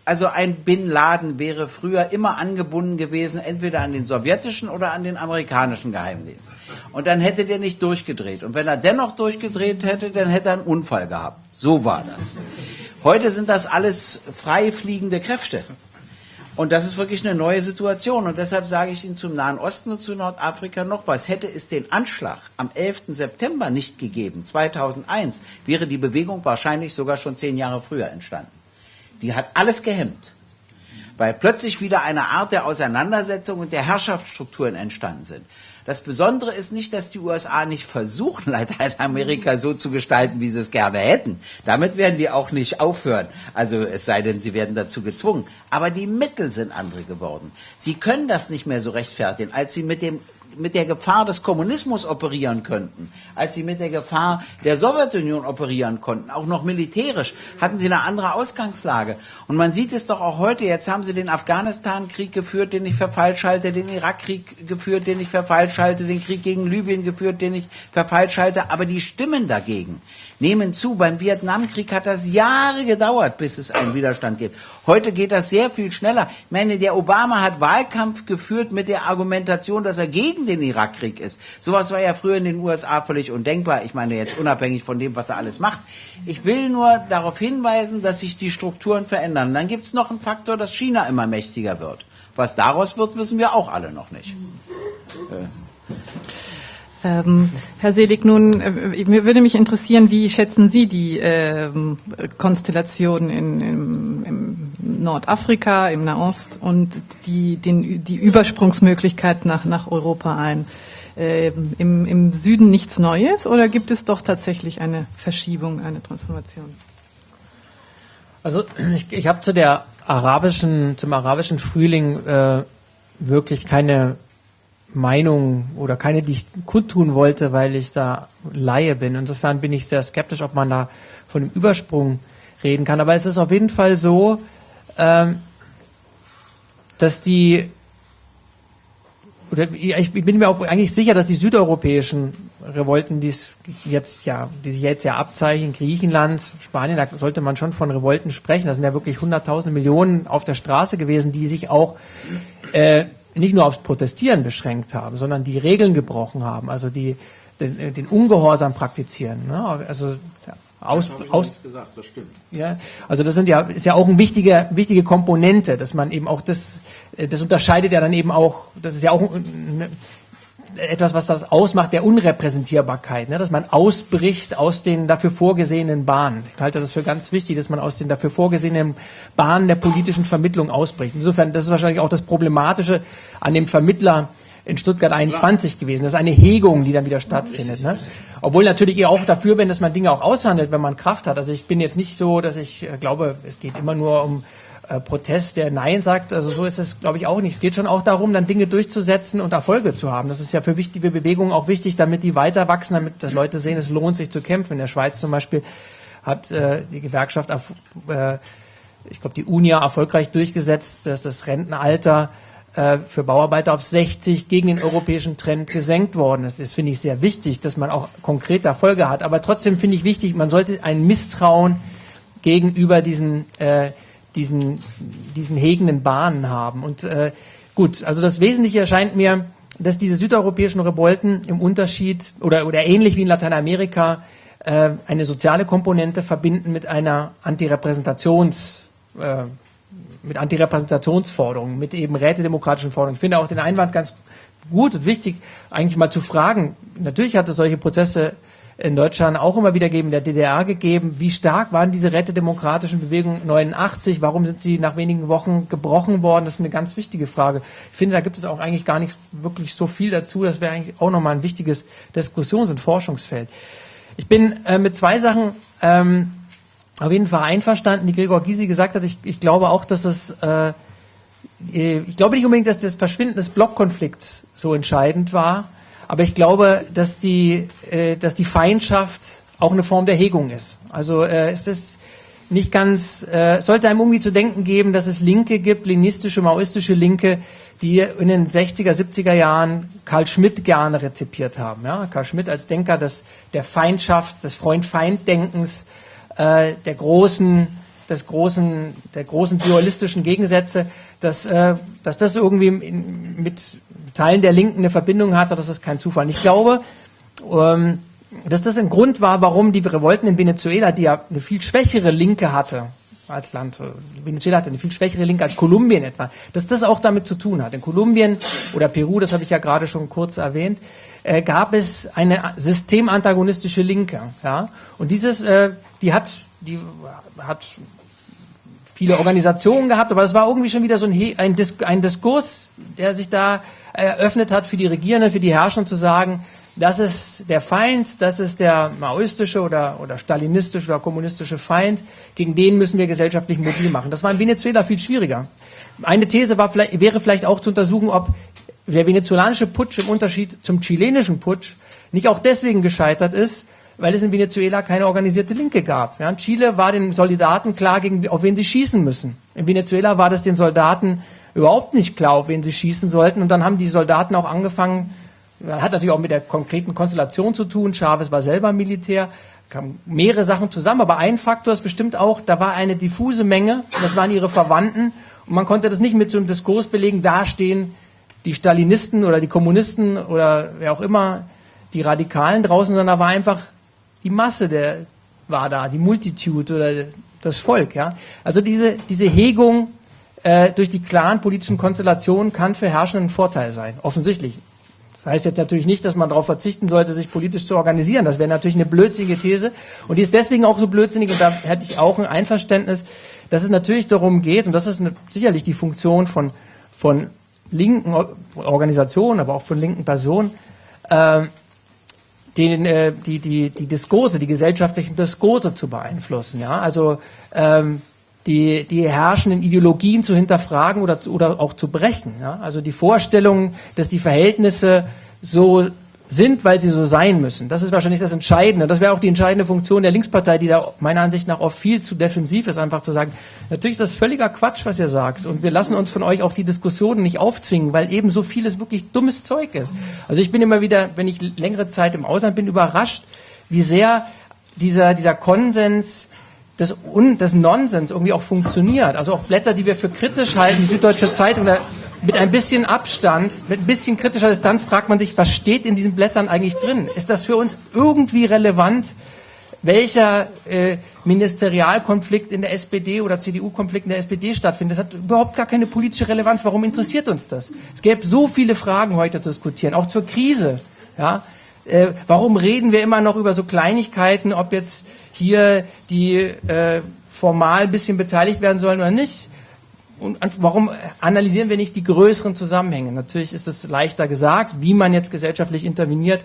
also ein Bin Laden wäre früher immer angebunden gewesen, entweder an den sowjetischen oder an den amerikanischen Geheimdienst. Und dann hätte der nicht durchgedreht. Und wenn er dennoch durchgedreht hätte, dann hätte er einen Unfall gehabt. So war das. Heute sind das alles frei fliegende Kräfte. Und das ist wirklich eine neue Situation. Und deshalb sage ich Ihnen zum Nahen Osten und zu Nordafrika noch was. Hätte es den Anschlag am 11. September nicht gegeben, 2001, wäre die Bewegung wahrscheinlich sogar schon zehn Jahre früher entstanden. Die hat alles gehemmt, weil plötzlich wieder eine Art der Auseinandersetzung und der Herrschaftsstrukturen entstanden sind. Das Besondere ist nicht, dass die USA nicht versuchen, Lateinamerika so zu gestalten, wie sie es gerne hätten. Damit werden die auch nicht aufhören. Also es sei denn, sie werden dazu gezwungen. Aber die Mittel sind andere geworden. Sie können das nicht mehr so rechtfertigen, als sie mit dem mit der Gefahr des Kommunismus operieren könnten, als sie mit der Gefahr der Sowjetunion operieren konnten, auch noch militärisch, hatten sie eine andere Ausgangslage. Und man sieht es doch auch heute, jetzt haben sie den Afghanistan-Krieg geführt, den ich für falsch halte, den Irak-Krieg geführt, den ich für falsch halte, den Krieg gegen Libyen geführt, den ich für falsch halte, aber die Stimmen dagegen nehmen zu. Beim Vietnamkrieg hat das Jahre gedauert, bis es einen Widerstand gibt. Heute geht das sehr viel schneller. Ich meine, der Obama hat Wahlkampf geführt mit der Argumentation, dass er gegen den Irakkrieg ist. Sowas war ja früher in den USA völlig undenkbar. Ich meine jetzt unabhängig von dem, was er alles macht. Ich will nur darauf hinweisen, dass sich die Strukturen verändern. Dann gibt es noch einen Faktor, dass China immer mächtiger wird. Was daraus wird, wissen wir auch alle noch nicht. Äh. Ähm, Herr Selig, nun äh, würde mich interessieren, wie schätzen Sie die äh, Konstellation in, im, im Nordafrika, im Nahost und die, den, die Übersprungsmöglichkeit nach, nach Europa ein? Äh, im, Im Süden nichts Neues oder gibt es doch tatsächlich eine Verschiebung, eine Transformation? Also ich, ich habe zu der arabischen, zum arabischen Frühling äh, wirklich keine Meinung oder keine, die ich kundtun wollte, weil ich da Laie bin. Insofern bin ich sehr skeptisch, ob man da von einem Übersprung reden kann. Aber es ist auf jeden Fall so, dass die oder ich bin mir auch eigentlich sicher, dass die südeuropäischen Revolten, die jetzt ja, die sich jetzt ja abzeichnen, Griechenland, Spanien, da sollte man schon von Revolten sprechen. Da sind ja wirklich hunderttausend Millionen auf der Straße gewesen, die sich auch äh, nicht nur aufs Protestieren beschränkt haben, sondern die Regeln gebrochen haben, also die den, äh, den Ungehorsam praktizieren. Ne? Also aus, das aus gesagt, das stimmt. Ja, also das sind ja ist ja auch eine wichtige wichtige Komponente, dass man eben auch das äh, das unterscheidet ja dann eben auch, das ist ja auch etwas, was das ausmacht, der Unrepräsentierbarkeit, ne? dass man ausbricht aus den dafür vorgesehenen Bahnen. Ich halte das für ganz wichtig, dass man aus den dafür vorgesehenen Bahnen der politischen Vermittlung ausbricht. Insofern, das ist wahrscheinlich auch das Problematische an dem Vermittler in Stuttgart 21 gewesen. Das ist eine Hegung, die dann wieder stattfindet. Ne? Obwohl natürlich ihr auch dafür bin, dass man Dinge auch aushandelt, wenn man Kraft hat. Also ich bin jetzt nicht so, dass ich äh, glaube, es geht immer nur um äh, Protest, der Nein sagt. Also so ist es, glaube ich, auch nicht. Es geht schon auch darum, dann Dinge durchzusetzen und Erfolge zu haben. Das ist ja für wichtige Bewegungen auch wichtig, damit die weiter wachsen, damit dass Leute sehen, es lohnt sich zu kämpfen. In der Schweiz zum Beispiel hat äh, die Gewerkschaft, äh, ich glaube, die UNIA erfolgreich durchgesetzt, dass das Rentenalter für Bauarbeiter auf 60 gegen den europäischen Trend gesenkt worden ist. Das finde ich sehr wichtig, dass man auch konkrete Erfolge hat. Aber trotzdem finde ich wichtig, man sollte ein Misstrauen gegenüber diesen äh, diesen, diesen hegenden Bahnen haben. Und äh, gut, also das Wesentliche erscheint mir, dass diese südeuropäischen Revolten im Unterschied oder, oder ähnlich wie in Lateinamerika äh, eine soziale Komponente verbinden mit einer Antirepräsentations äh, mit Antirepräsentationsforderungen, mit eben rätedemokratischen Forderungen. Ich finde auch den Einwand ganz gut und wichtig, eigentlich mal zu fragen. Natürlich hat es solche Prozesse in Deutschland auch immer wieder gegeben, in der DDR gegeben. Wie stark waren diese rätedemokratischen Bewegungen 89? Warum sind sie nach wenigen Wochen gebrochen worden? Das ist eine ganz wichtige Frage. Ich finde, da gibt es auch eigentlich gar nicht wirklich so viel dazu. Das wäre eigentlich auch nochmal ein wichtiges Diskussions- und Forschungsfeld. Ich bin äh, mit zwei Sachen ähm, auf jeden Fall einverstanden, die Gregor Gysi gesagt hat. Ich, ich glaube auch, dass es äh, ich glaube nicht unbedingt, dass das Verschwinden des Blockkonflikts so entscheidend war, aber ich glaube, dass die, äh, dass die Feindschaft auch eine Form der Hegung ist. Also äh, es ist nicht ganz, äh, sollte einem irgendwie zu denken geben, dass es Linke gibt, leninistische, maoistische Linke, die in den 60er, 70er Jahren Karl Schmidt gerne rezipiert haben. Ja? Karl Schmidt als Denker des, der Feindschaft, des Freund-Feind-Denkens, äh, der großen, des großen, der großen dualistischen Gegensätze, dass, äh, dass das irgendwie in, mit Teilen der Linken eine Verbindung hatte, das ist kein Zufall. Ich glaube, ähm, dass das ein Grund war, warum die Revolten in Venezuela, die ja eine viel schwächere Linke hatte als Land, Venezuela hatte eine viel schwächere Linke als Kolumbien etwa, dass das auch damit zu tun hat. In Kolumbien oder Peru, das habe ich ja gerade schon kurz erwähnt, äh, gab es eine systemantagonistische Linke. Ja? Und dieses, äh, die hat, die hat viele Organisationen gehabt, aber das war irgendwie schon wieder so ein, ein, Dis ein Diskurs, der sich da eröffnet hat für die Regierenden, für die Herrscher zu sagen, das ist der Feind, das ist der maoistische oder, oder stalinistische oder kommunistische Feind, gegen den müssen wir gesellschaftlich mobil machen. Das war in Venezuela viel schwieriger. Eine These war, wäre vielleicht auch zu untersuchen, ob der venezolanische Putsch im Unterschied zum chilenischen Putsch nicht auch deswegen gescheitert ist, weil es in Venezuela keine organisierte Linke gab. Ja, in Chile war den Soldaten klar, gegen, auf wen sie schießen müssen. In Venezuela war das den Soldaten überhaupt nicht klar, auf wen sie schießen sollten. Und dann haben die Soldaten auch angefangen, hat natürlich auch mit der konkreten Konstellation zu tun. Chavez war selber Militär, kamen mehrere Sachen zusammen, aber ein Faktor ist bestimmt auch, da war eine diffuse Menge, das waren ihre Verwandten und man konnte das nicht mit so einem Diskurs belegen, da stehen die Stalinisten oder die Kommunisten oder wer auch immer, die Radikalen draußen, sondern da war einfach die Masse der war da, die Multitude oder das Volk, ja. Also diese, diese Hegung äh, durch die klaren politischen Konstellationen kann für Herrschenden ein Vorteil sein, offensichtlich. Das heißt jetzt natürlich nicht, dass man darauf verzichten sollte, sich politisch zu organisieren. Das wäre natürlich eine blödsinnige These. Und die ist deswegen auch so blödsinnig, und da hätte ich auch ein Einverständnis, dass es natürlich darum geht, und das ist eine, sicherlich die Funktion von, von linken Organisationen, aber auch von linken Personen, äh, den, äh, die, die, die Diskurse, die gesellschaftlichen Diskurse zu beeinflussen. Ja? Also ähm, die, die herrschenden Ideologien zu hinterfragen oder, oder auch zu brechen. Ja? Also die Vorstellung, dass die Verhältnisse so sind, weil sie so sein müssen. Das ist wahrscheinlich das Entscheidende. Das wäre auch die entscheidende Funktion der Linkspartei, die da meiner Ansicht nach oft viel zu defensiv ist, einfach zu sagen, natürlich ist das völliger Quatsch, was ihr sagt. Und wir lassen uns von euch auch die Diskussionen nicht aufzwingen, weil eben so vieles wirklich dummes Zeug ist. Also ich bin immer wieder, wenn ich längere Zeit im Ausland bin, überrascht, wie sehr dieser, dieser Konsens des, Un des Nonsens irgendwie auch funktioniert. Also auch Blätter, die wir für kritisch halten, die Süddeutsche Zeitung, da mit ein bisschen Abstand, mit ein bisschen kritischer Distanz fragt man sich, was steht in diesen Blättern eigentlich drin? Ist das für uns irgendwie relevant? Welcher äh, Ministerialkonflikt in der SPD oder CDU-Konflikt in der SPD stattfindet, das hat überhaupt gar keine politische Relevanz. Warum interessiert uns das? Es gäbe so viele Fragen heute zu diskutieren, auch zur Krise. Ja? Äh, warum reden wir immer noch über so Kleinigkeiten, ob jetzt hier die äh, formal ein bisschen beteiligt werden sollen oder nicht? Und warum analysieren wir nicht die größeren Zusammenhänge? Natürlich ist es leichter gesagt, wie man jetzt gesellschaftlich interveniert.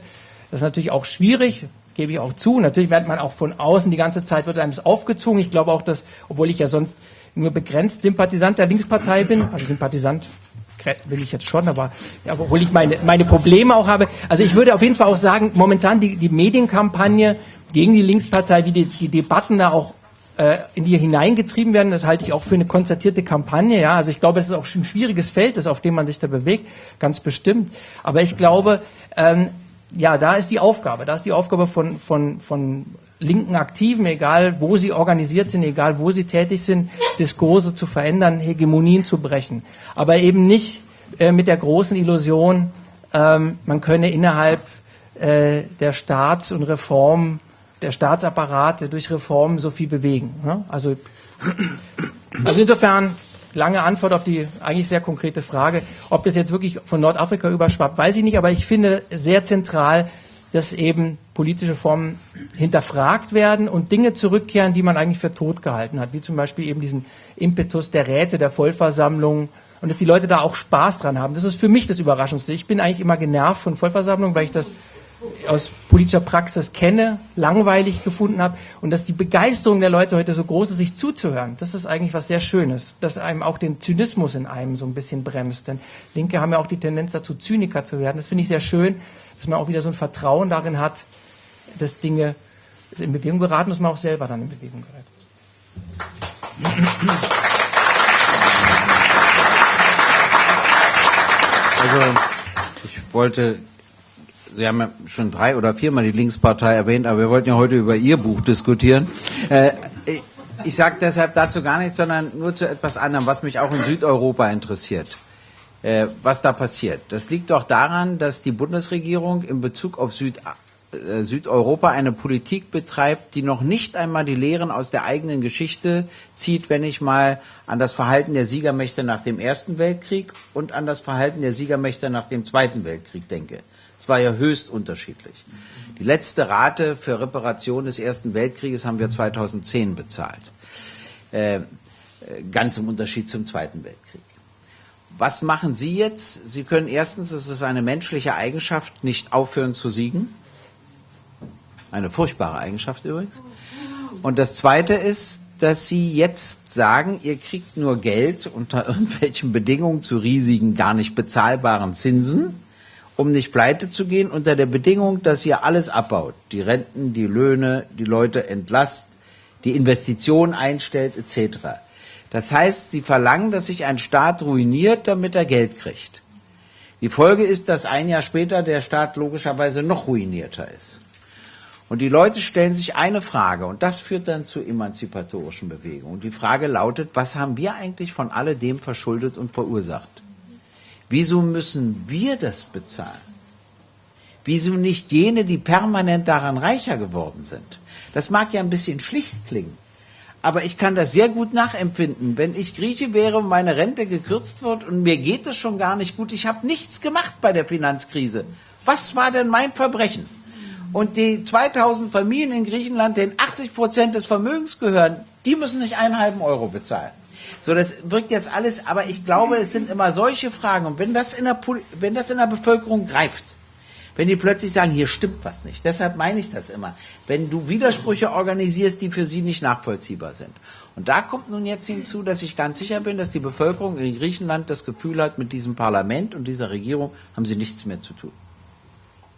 Das ist natürlich auch schwierig, gebe ich auch zu. Natürlich wird man auch von außen die ganze Zeit wird einem das aufgezogen. Ich glaube auch, dass, obwohl ich ja sonst nur begrenzt Sympathisant der Linkspartei bin, also Sympathisant will ich jetzt schon, aber ja, obwohl ich meine, meine Probleme auch habe. Also ich würde auf jeden Fall auch sagen, momentan die, die Medienkampagne gegen die Linkspartei, wie die, die Debatten da auch äh, in die hineingetrieben werden, das halte ich auch für eine konzertierte Kampagne. Ja, also ich glaube, es ist auch ein schwieriges Feld, das auf dem man sich da bewegt, ganz bestimmt. Aber ich glaube, ähm, ja, da ist die Aufgabe, da ist die Aufgabe von von von linken Aktiven, egal wo sie organisiert sind, egal wo sie tätig sind, Diskurse zu verändern, Hegemonien zu brechen. Aber eben nicht äh, mit der großen Illusion, ähm, man könne innerhalb äh, der Staats- und Reform, der Staatsapparate durch Reformen so viel bewegen. Ne? Also, also insofern lange Antwort auf die eigentlich sehr konkrete Frage. Ob das jetzt wirklich von Nordafrika überschwappt, weiß ich nicht, aber ich finde sehr zentral, dass eben politische Formen hinterfragt werden und Dinge zurückkehren, die man eigentlich für tot gehalten hat, wie zum Beispiel eben diesen Impetus der Räte, der Vollversammlung und dass die Leute da auch Spaß dran haben. Das ist für mich das Überraschendste. Ich bin eigentlich immer genervt von Vollversammlungen, weil ich das aus politischer Praxis kenne, langweilig gefunden habe und dass die Begeisterung der Leute heute so groß ist, sich zuzuhören. Das ist eigentlich was sehr Schönes, dass einem auch den Zynismus in einem so ein bisschen bremst. Denn Linke haben ja auch die Tendenz dazu, Zyniker zu werden. Das finde ich sehr schön, dass man auch wieder so ein Vertrauen darin hat, dass Dinge in Bewegung geraten, dass man auch selber dann in Bewegung gerät. Also, ich wollte, Sie haben ja schon drei oder viermal die Linkspartei erwähnt, aber wir wollten ja heute über Ihr Buch diskutieren. Äh, ich sage deshalb dazu gar nichts, sondern nur zu etwas anderem, was mich auch in Südeuropa interessiert. Äh, was da passiert. Das liegt doch daran, dass die Bundesregierung in Bezug auf Süd, äh, Südeuropa eine Politik betreibt, die noch nicht einmal die Lehren aus der eigenen Geschichte zieht, wenn ich mal an das Verhalten der Siegermächte nach dem Ersten Weltkrieg und an das Verhalten der Siegermächte nach dem Zweiten Weltkrieg denke. Es war ja höchst unterschiedlich. Die letzte Rate für Reparation des Ersten Weltkrieges haben wir 2010 bezahlt. Äh, ganz im Unterschied zum Zweiten Weltkrieg. Was machen Sie jetzt? Sie können erstens, es ist eine menschliche Eigenschaft, nicht aufhören zu siegen. Eine furchtbare Eigenschaft übrigens. Und das Zweite ist, dass Sie jetzt sagen, ihr kriegt nur Geld unter irgendwelchen Bedingungen zu riesigen, gar nicht bezahlbaren Zinsen, um nicht pleite zu gehen, unter der Bedingung, dass ihr alles abbaut. Die Renten, die Löhne, die Leute entlasst, die Investitionen einstellt, etc. Das heißt, sie verlangen, dass sich ein Staat ruiniert, damit er Geld kriegt. Die Folge ist, dass ein Jahr später der Staat logischerweise noch ruinierter ist. Und die Leute stellen sich eine Frage, und das führt dann zu emanzipatorischen Bewegungen. Die Frage lautet, was haben wir eigentlich von alledem verschuldet und verursacht? Wieso müssen wir das bezahlen? Wieso nicht jene, die permanent daran reicher geworden sind? Das mag ja ein bisschen schlicht klingen. Aber ich kann das sehr gut nachempfinden. Wenn ich Grieche wäre und meine Rente gekürzt wird und mir geht es schon gar nicht gut, ich habe nichts gemacht bei der Finanzkrise. Was war denn mein Verbrechen? Und die 2000 Familien in Griechenland, denen 80 Prozent des Vermögens gehören, die müssen nicht einen halben Euro bezahlen. So, das wirkt jetzt alles, aber ich glaube, es sind immer solche Fragen. Und wenn das in der, wenn das in der Bevölkerung greift, wenn die plötzlich sagen, hier stimmt was nicht. Deshalb meine ich das immer. Wenn du Widersprüche organisierst, die für sie nicht nachvollziehbar sind. Und da kommt nun jetzt hinzu, dass ich ganz sicher bin, dass die Bevölkerung in Griechenland das Gefühl hat, mit diesem Parlament und dieser Regierung haben sie nichts mehr zu tun.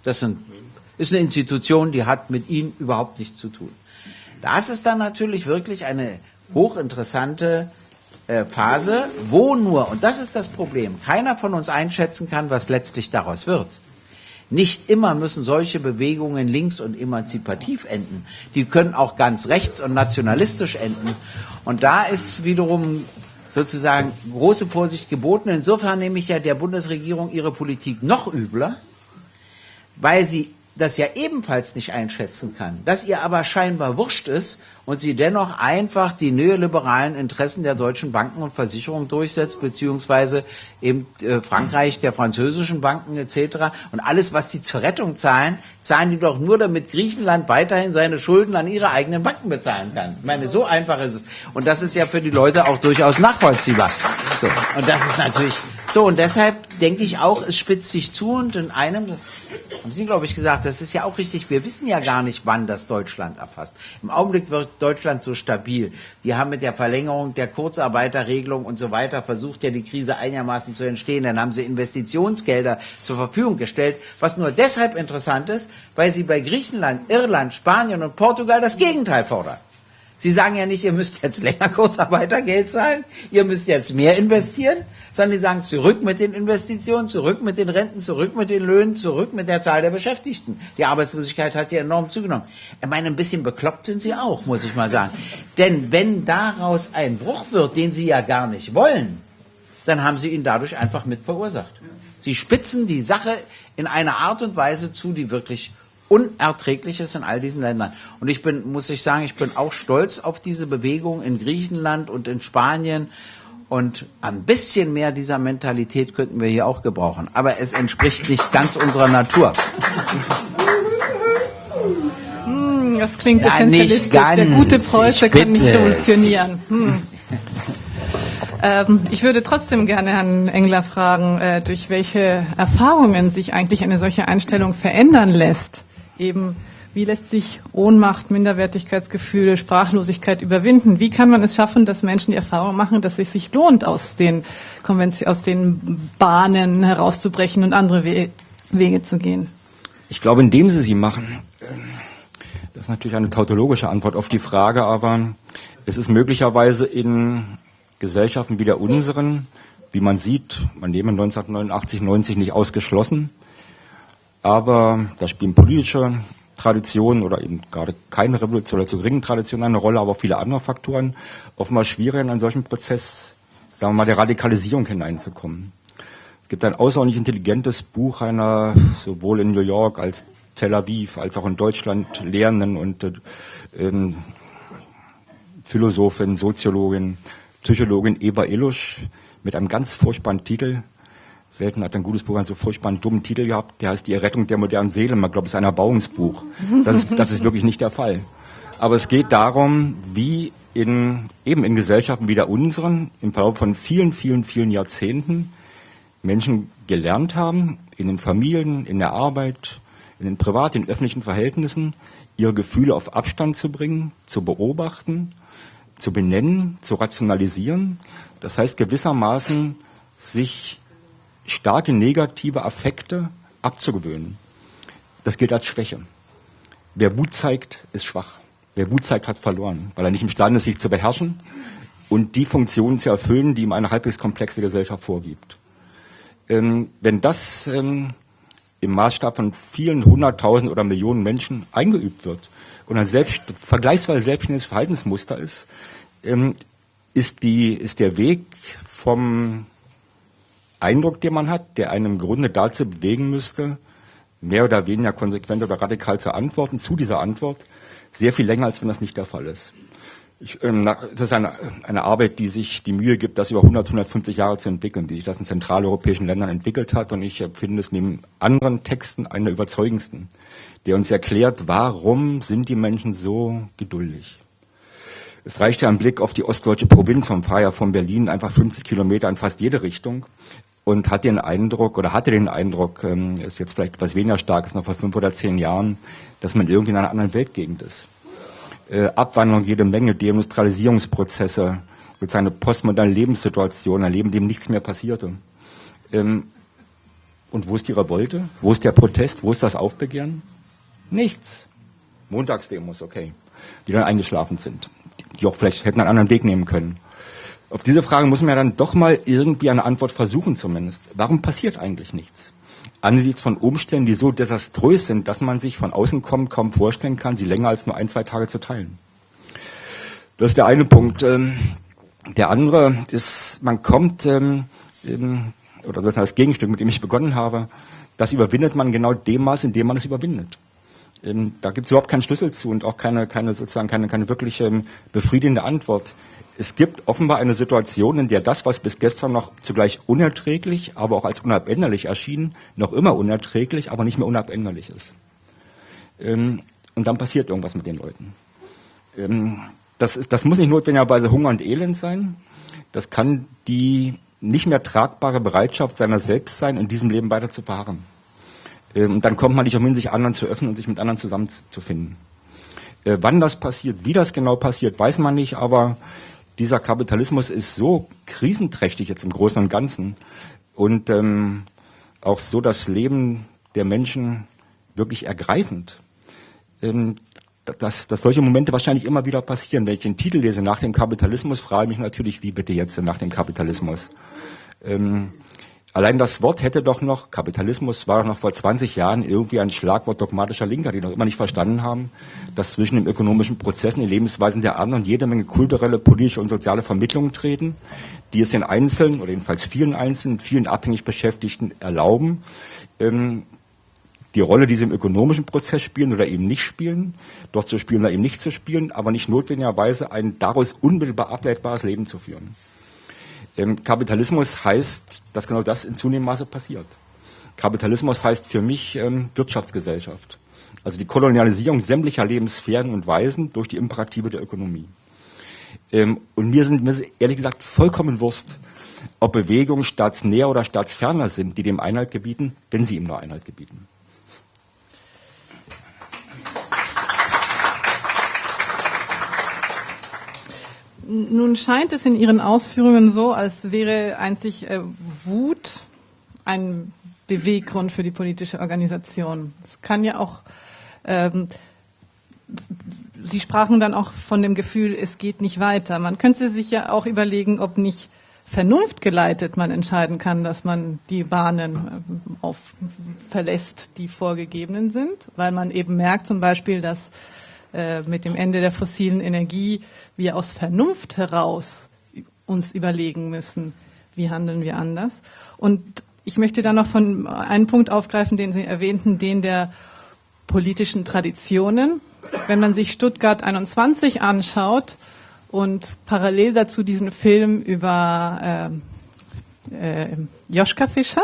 Das ist eine Institution, die hat mit ihnen überhaupt nichts zu tun. Das ist dann natürlich wirklich eine hochinteressante äh, Phase, wo nur, und das ist das Problem, keiner von uns einschätzen kann, was letztlich daraus wird. Nicht immer müssen solche Bewegungen links und emanzipativ enden. Die können auch ganz rechts und nationalistisch enden. Und da ist wiederum sozusagen große Vorsicht geboten. Insofern nehme ich ja der Bundesregierung ihre Politik noch übler, weil sie das ja ebenfalls nicht einschätzen kann, dass ihr aber scheinbar wurscht ist und sie dennoch einfach die neoliberalen Interessen der deutschen Banken und Versicherungen durchsetzt, beziehungsweise eben äh, Frankreich der französischen Banken etc. Und alles, was sie zur Rettung zahlen, zahlen die doch nur, damit Griechenland weiterhin seine Schulden an ihre eigenen Banken bezahlen kann. Ich meine, so einfach ist es. Und das ist ja für die Leute auch durchaus nachvollziehbar. So. Und das ist natürlich so. Und deshalb denke ich auch, es spitzt sich zu und in einem, das haben Sie, glaube ich, gesagt, das ist ja auch richtig. Wir wissen ja gar nicht, wann das Deutschland erfasst. Im Augenblick wird Deutschland so stabil. Die haben mit der Verlängerung der Kurzarbeiterregelung und so weiter versucht, ja die Krise einigermaßen zu entstehen. Dann haben sie Investitionsgelder zur Verfügung gestellt, was nur deshalb interessant ist, weil sie bei Griechenland, Irland, Spanien und Portugal das Gegenteil fordern. Sie sagen ja nicht, ihr müsst jetzt länger Kurzarbeitergeld zahlen, ihr müsst jetzt mehr investieren, sondern die sagen zurück mit den Investitionen, zurück mit den Renten, zurück mit den Löhnen, zurück mit der Zahl der Beschäftigten. Die Arbeitslosigkeit hat ja enorm zugenommen. Ich meine, ein bisschen bekloppt sind sie auch, muss ich mal sagen. Denn wenn daraus ein Bruch wird, den sie ja gar nicht wollen, dann haben sie ihn dadurch einfach mit verursacht. Sie spitzen die Sache in einer Art und Weise zu, die wirklich Unerträgliches in all diesen Ländern. Und ich bin, muss ich sagen, ich bin auch stolz auf diese Bewegung in Griechenland und in Spanien. Und ein bisschen mehr dieser Mentalität könnten wir hier auch gebrauchen. Aber es entspricht nicht ganz unserer Natur. Hm, das klingt ja, essentialistisch. Der gute Preuße kann nicht revolutionieren. Hm. Ähm, ich würde trotzdem gerne Herrn Engler fragen, äh, durch welche Erfahrungen sich eigentlich eine solche Einstellung verändern lässt eben, wie lässt sich Ohnmacht, Minderwertigkeitsgefühle, Sprachlosigkeit überwinden? Wie kann man es schaffen, dass Menschen die Erfahrung machen, dass es sich lohnt, aus den, Konvention, aus den Bahnen herauszubrechen und andere We Wege zu gehen? Ich glaube, indem sie sie machen. Das ist natürlich eine tautologische Antwort auf die Frage, aber es ist möglicherweise in Gesellschaften wie der unseren, wie man sieht, man nehme 1989, 90 nicht ausgeschlossen, aber da spielen politische Traditionen oder eben gerade keine Revolution oder zu geringen Traditionen eine Rolle, aber auch viele andere Faktoren, offenbar schwierig in einen solchen Prozess, sagen wir mal, der Radikalisierung hineinzukommen. Es gibt ein außerordentlich intelligentes Buch einer sowohl in New York als Tel Aviv als auch in Deutschland Lehrenden und äh, ähm, Philosophin, Soziologin, Psychologin Eva Illusch mit einem ganz furchtbaren Titel. Selten hat ein gutes Buch einen so furchtbaren dummen Titel gehabt. Der heißt Die Errettung der modernen Seele. Man glaubt, es ist ein Erbauungsbuch. Das ist, das ist wirklich nicht der Fall. Aber es geht darum, wie in, eben in Gesellschaften wie der unseren im Verlauf von vielen, vielen, vielen Jahrzehnten Menschen gelernt haben, in den Familien, in der Arbeit, in den privaten, in öffentlichen Verhältnissen, ihre Gefühle auf Abstand zu bringen, zu beobachten, zu benennen, zu rationalisieren. Das heißt gewissermaßen sich starke negative Affekte abzugewöhnen. Das gilt als Schwäche. Wer Wut zeigt, ist schwach. Wer Wut zeigt, hat verloren, weil er nicht imstande ist, sich zu beherrschen und die Funktionen zu erfüllen, die ihm eine halbwegs komplexe Gesellschaft vorgibt. Ähm, wenn das ähm, im Maßstab von vielen hunderttausend oder Millionen Menschen eingeübt wird und ein selbst, vergleichsweise selbstständiges Verhaltensmuster ist, ähm, ist, die, ist der Weg vom Eindruck, den man hat, der einem im Grunde dazu bewegen müsste, mehr oder weniger konsequent oder radikal zu antworten, zu dieser Antwort, sehr viel länger, als wenn das nicht der Fall ist. Ich, ähm, das ist eine, eine Arbeit, die sich die Mühe gibt, das über 100, 150 Jahre zu entwickeln, die sich das in zentraleuropäischen Ländern entwickelt hat. Und ich finde es neben anderen Texten einer der überzeugendsten, der uns erklärt, warum sind die Menschen so geduldig. Es reicht ja ein Blick auf die ostdeutsche Provinz vom Feier von Berlin, einfach 50 Kilometer in fast jede Richtung und hat den Eindruck oder hatte den Eindruck, ähm, ist jetzt vielleicht etwas weniger stark als noch vor fünf oder zehn Jahren, dass man irgendwie in einer anderen Weltgegend ist äh, Abwandlung jede Menge, Deindustrialisierungsprozesse, sozusagen eine postmoderne Lebenssituation, ein Leben, dem nichts mehr passierte. Ähm, und wo ist die Revolte? Wo ist der Protest? Wo ist das Aufbegehren? Nichts. Montagsdemos, okay. Die dann eingeschlafen sind. Die auch vielleicht hätten einen anderen Weg nehmen können. Auf diese Frage muss man ja dann doch mal irgendwie eine Antwort versuchen zumindest. Warum passiert eigentlich nichts? angesichts von Umständen, die so desaströs sind, dass man sich von außen kommt, kaum vorstellen kann, sie länger als nur ein, zwei Tage zu teilen. Das ist der eine Punkt. Ähm, der andere ist, man kommt, ähm, oder sozusagen das Gegenstück, mit dem ich begonnen habe, das überwindet man genau dem Maß, in dem man es überwindet. Ähm, da gibt es überhaupt keinen Schlüssel zu und auch keine, keine sozusagen keine, keine wirklich befriedigende Antwort es gibt offenbar eine Situation, in der das, was bis gestern noch zugleich unerträglich, aber auch als unabänderlich erschien, noch immer unerträglich, aber nicht mehr unabänderlich ist. Ähm, und dann passiert irgendwas mit den Leuten. Ähm, das, ist, das muss nicht notwendigerweise Hunger und Elend sein. Das kann die nicht mehr tragbare Bereitschaft seiner selbst sein, in diesem Leben weiter zu verharren. Ähm, und dann kommt man nicht umhin, sich anderen zu öffnen und sich mit anderen zusammenzufinden. Äh, wann das passiert, wie das genau passiert, weiß man nicht, aber dieser Kapitalismus ist so krisenträchtig jetzt im Großen und Ganzen und ähm, auch so das Leben der Menschen wirklich ergreifend, ähm, dass, dass solche Momente wahrscheinlich immer wieder passieren. Wenn ich den Titel lese nach dem Kapitalismus, frage ich mich natürlich, wie bitte jetzt nach dem Kapitalismus? Ähm, Allein das Wort hätte doch noch, Kapitalismus war doch noch vor 20 Jahren irgendwie ein Schlagwort dogmatischer Linker, die noch immer nicht verstanden haben, dass zwischen den ökonomischen Prozessen, den Lebensweisen der anderen jede Menge kulturelle, politische und soziale Vermittlungen treten, die es den Einzelnen oder jedenfalls vielen Einzelnen, vielen abhängig Beschäftigten erlauben, ähm, die Rolle, die sie im ökonomischen Prozess spielen oder eben nicht spielen, dort zu spielen oder eben nicht zu spielen, aber nicht notwendigerweise ein daraus unmittelbar ableitbares Leben zu führen. Ähm, Kapitalismus heißt, dass genau das in zunehmendem Maße passiert. Kapitalismus heißt für mich ähm, Wirtschaftsgesellschaft. Also die Kolonialisierung sämtlicher Lebenssphären und Weisen durch die Imperative der Ökonomie. Ähm, und mir sind mir ehrlich gesagt vollkommen Wurst, ob Bewegungen staatsnäher oder staatsferner sind, die dem Einhalt gebieten, wenn sie ihm nur Einhalt gebieten. Nun scheint es in Ihren Ausführungen so, als wäre einzig äh, Wut ein Beweggrund für die politische Organisation. Es kann ja auch ähm, Sie sprachen dann auch von dem Gefühl, es geht nicht weiter. Man könnte sich ja auch überlegen, ob nicht vernunftgeleitet man entscheiden kann, dass man die Bahnen äh, auf, verlässt, die vorgegebenen sind, weil man eben merkt zum Beispiel, dass äh, mit dem Ende der fossilen Energie wir aus Vernunft heraus uns überlegen müssen, wie handeln wir anders. Und ich möchte dann noch von einen Punkt aufgreifen, den Sie erwähnten, den der politischen Traditionen. Wenn man sich Stuttgart 21 anschaut, und parallel dazu diesen Film über äh, äh, Joschka Fischer,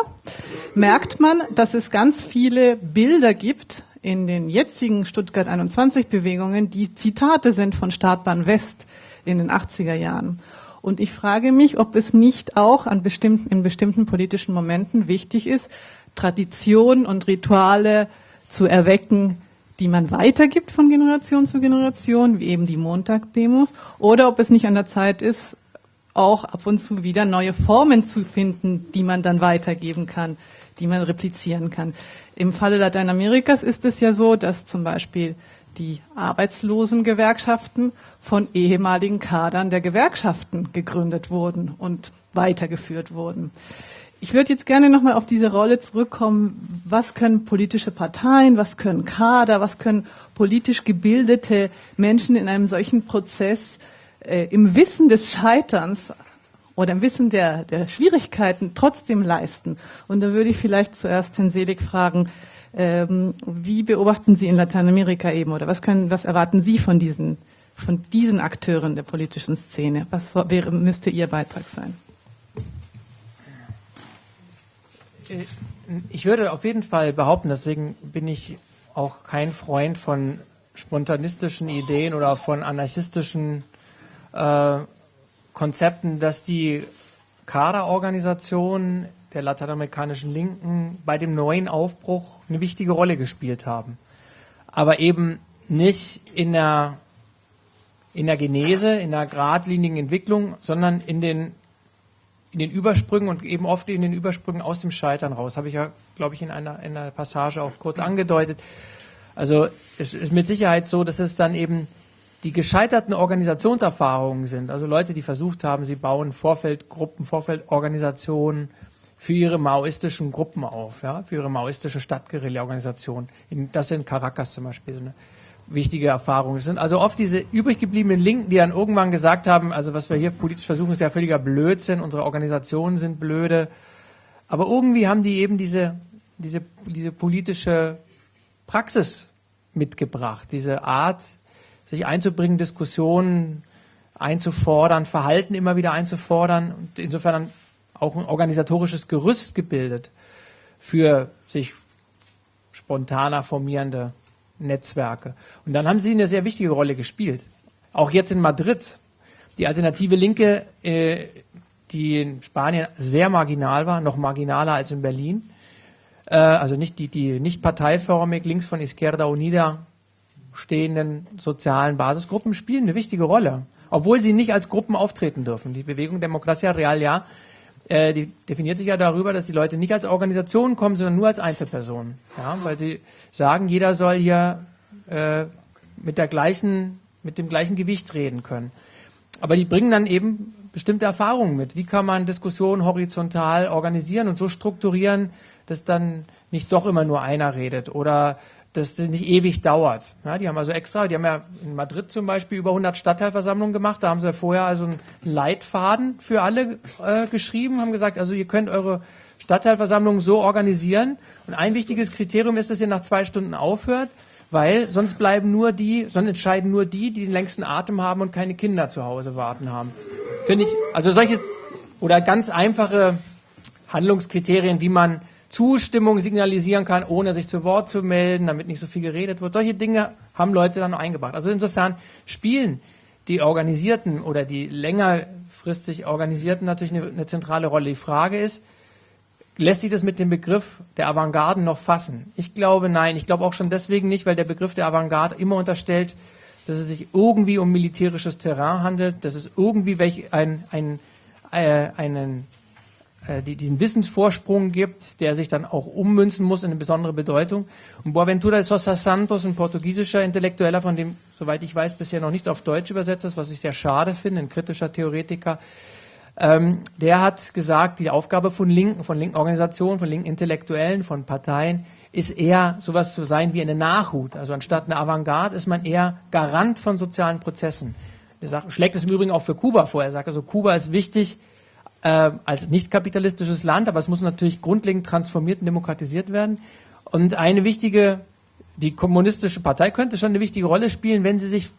merkt man, dass es ganz viele Bilder gibt in den jetzigen Stuttgart 21 Bewegungen, die Zitate sind von Startbahn West in den 80er Jahren. Und ich frage mich, ob es nicht auch an bestimmten, in bestimmten politischen Momenten wichtig ist, Tradition und Rituale zu erwecken, die man weitergibt von Generation zu Generation, wie eben die Montagsdemos, oder ob es nicht an der Zeit ist, auch ab und zu wieder neue Formen zu finden, die man dann weitergeben kann, die man replizieren kann. Im Falle Lateinamerikas ist es ja so, dass zum Beispiel die Arbeitslosengewerkschaften von ehemaligen Kadern der Gewerkschaften gegründet wurden und weitergeführt wurden. Ich würde jetzt gerne nochmal auf diese Rolle zurückkommen. Was können politische Parteien, was können Kader, was können politisch gebildete Menschen in einem solchen Prozess äh, im Wissen des Scheiterns oder im Wissen der, der Schwierigkeiten trotzdem leisten? Und da würde ich vielleicht zuerst Herrn Selig fragen, ähm, wie beobachten Sie in Lateinamerika eben oder was können, was erwarten Sie von diesen, von diesen Akteuren der politischen Szene? Was wäre, müsste Ihr Beitrag sein? ich würde auf jeden Fall behaupten, deswegen bin ich auch kein Freund von spontanistischen Ideen oder von anarchistischen äh, Konzepten, dass die Kaderorganisationen der lateinamerikanischen Linken bei dem neuen Aufbruch eine wichtige Rolle gespielt haben. Aber eben nicht in der, in der Genese, in der geradlinigen Entwicklung, sondern in den in den Übersprüngen und eben oft in den Übersprüngen aus dem Scheitern raus. Habe ich ja, glaube ich, in einer, in einer Passage auch kurz angedeutet. Also es ist mit Sicherheit so, dass es dann eben die gescheiterten Organisationserfahrungen sind. Also Leute, die versucht haben, sie bauen Vorfeldgruppen, Vorfeldorganisationen für ihre maoistischen Gruppen auf, ja, für ihre maoistische Stadtguerilla-Organisation. Das sind Caracas zum Beispiel. So eine wichtige Erfahrungen sind. Also oft diese übrig gebliebenen Linken, die dann irgendwann gesagt haben, also was wir hier politisch versuchen, ist ja völliger Blödsinn, unsere Organisationen sind blöde. Aber irgendwie haben die eben diese, diese, diese politische Praxis mitgebracht, diese Art, sich einzubringen, Diskussionen einzufordern, Verhalten immer wieder einzufordern und insofern auch ein organisatorisches Gerüst gebildet für sich spontaner formierende Netzwerke. Und dann haben sie eine sehr wichtige Rolle gespielt. Auch jetzt in Madrid. Die alternative Linke, äh, die in Spanien sehr marginal war, noch marginaler als in Berlin. Äh, also nicht die, die nicht parteiförmig links von Izquierda Unida stehenden sozialen Basisgruppen spielen eine wichtige Rolle. Obwohl sie nicht als Gruppen auftreten dürfen. Die Bewegung Demokratia Real ja äh, die definiert sich ja darüber, dass die Leute nicht als Organisation kommen, sondern nur als Einzelpersonen. Ja, weil sie sagen, jeder soll hier äh, mit der gleichen, mit dem gleichen Gewicht reden können. Aber die bringen dann eben bestimmte Erfahrungen mit. Wie kann man Diskussionen horizontal organisieren und so strukturieren, dass dann nicht doch immer nur einer redet oder das nicht ewig dauert. Ja, die haben also extra, die haben ja in Madrid zum Beispiel über 100 Stadtteilversammlungen gemacht. Da haben sie vorher also einen Leitfaden für alle äh, geschrieben, haben gesagt, also ihr könnt eure Stadtteilversammlung so organisieren. Und ein wichtiges Kriterium ist, dass ihr nach zwei Stunden aufhört, weil sonst bleiben nur die, sonst entscheiden nur die, die den längsten Atem haben und keine Kinder zu Hause warten haben. Finde ich, also solches oder ganz einfache Handlungskriterien, wie man Zustimmung signalisieren kann, ohne sich zu Wort zu melden, damit nicht so viel geredet wird. Solche Dinge haben Leute dann eingebracht. Also insofern spielen die Organisierten oder die längerfristig Organisierten natürlich eine, eine zentrale Rolle. Die Frage ist, lässt sich das mit dem Begriff der Avantgarden noch fassen? Ich glaube nein. Ich glaube auch schon deswegen nicht, weil der Begriff der Avantgarde immer unterstellt, dass es sich irgendwie um militärisches Terrain handelt, dass es irgendwie welch ein, ein, äh, einen die, diesen Wissensvorsprung gibt, der sich dann auch ummünzen muss in eine besondere Bedeutung. Und Boaventura de Sosa Santos, ein portugiesischer Intellektueller, von dem, soweit ich weiß, bisher noch nichts auf Deutsch übersetzt ist, was ich sehr schade finde, ein kritischer Theoretiker, ähm, der hat gesagt, die Aufgabe von Linken, von linken Organisationen, von linken Intellektuellen, von Parteien, ist eher sowas zu sein wie eine Nachhut. Also anstatt eine Avantgarde ist man eher Garant von sozialen Prozessen. Er sagt, schlägt es im Übrigen auch für Kuba vor. Er sagt also, Kuba ist wichtig, äh, als nicht kapitalistisches Land, aber es muss natürlich grundlegend transformiert und demokratisiert werden. Und eine wichtige, die kommunistische Partei könnte schon eine wichtige Rolle spielen, wenn sie sich,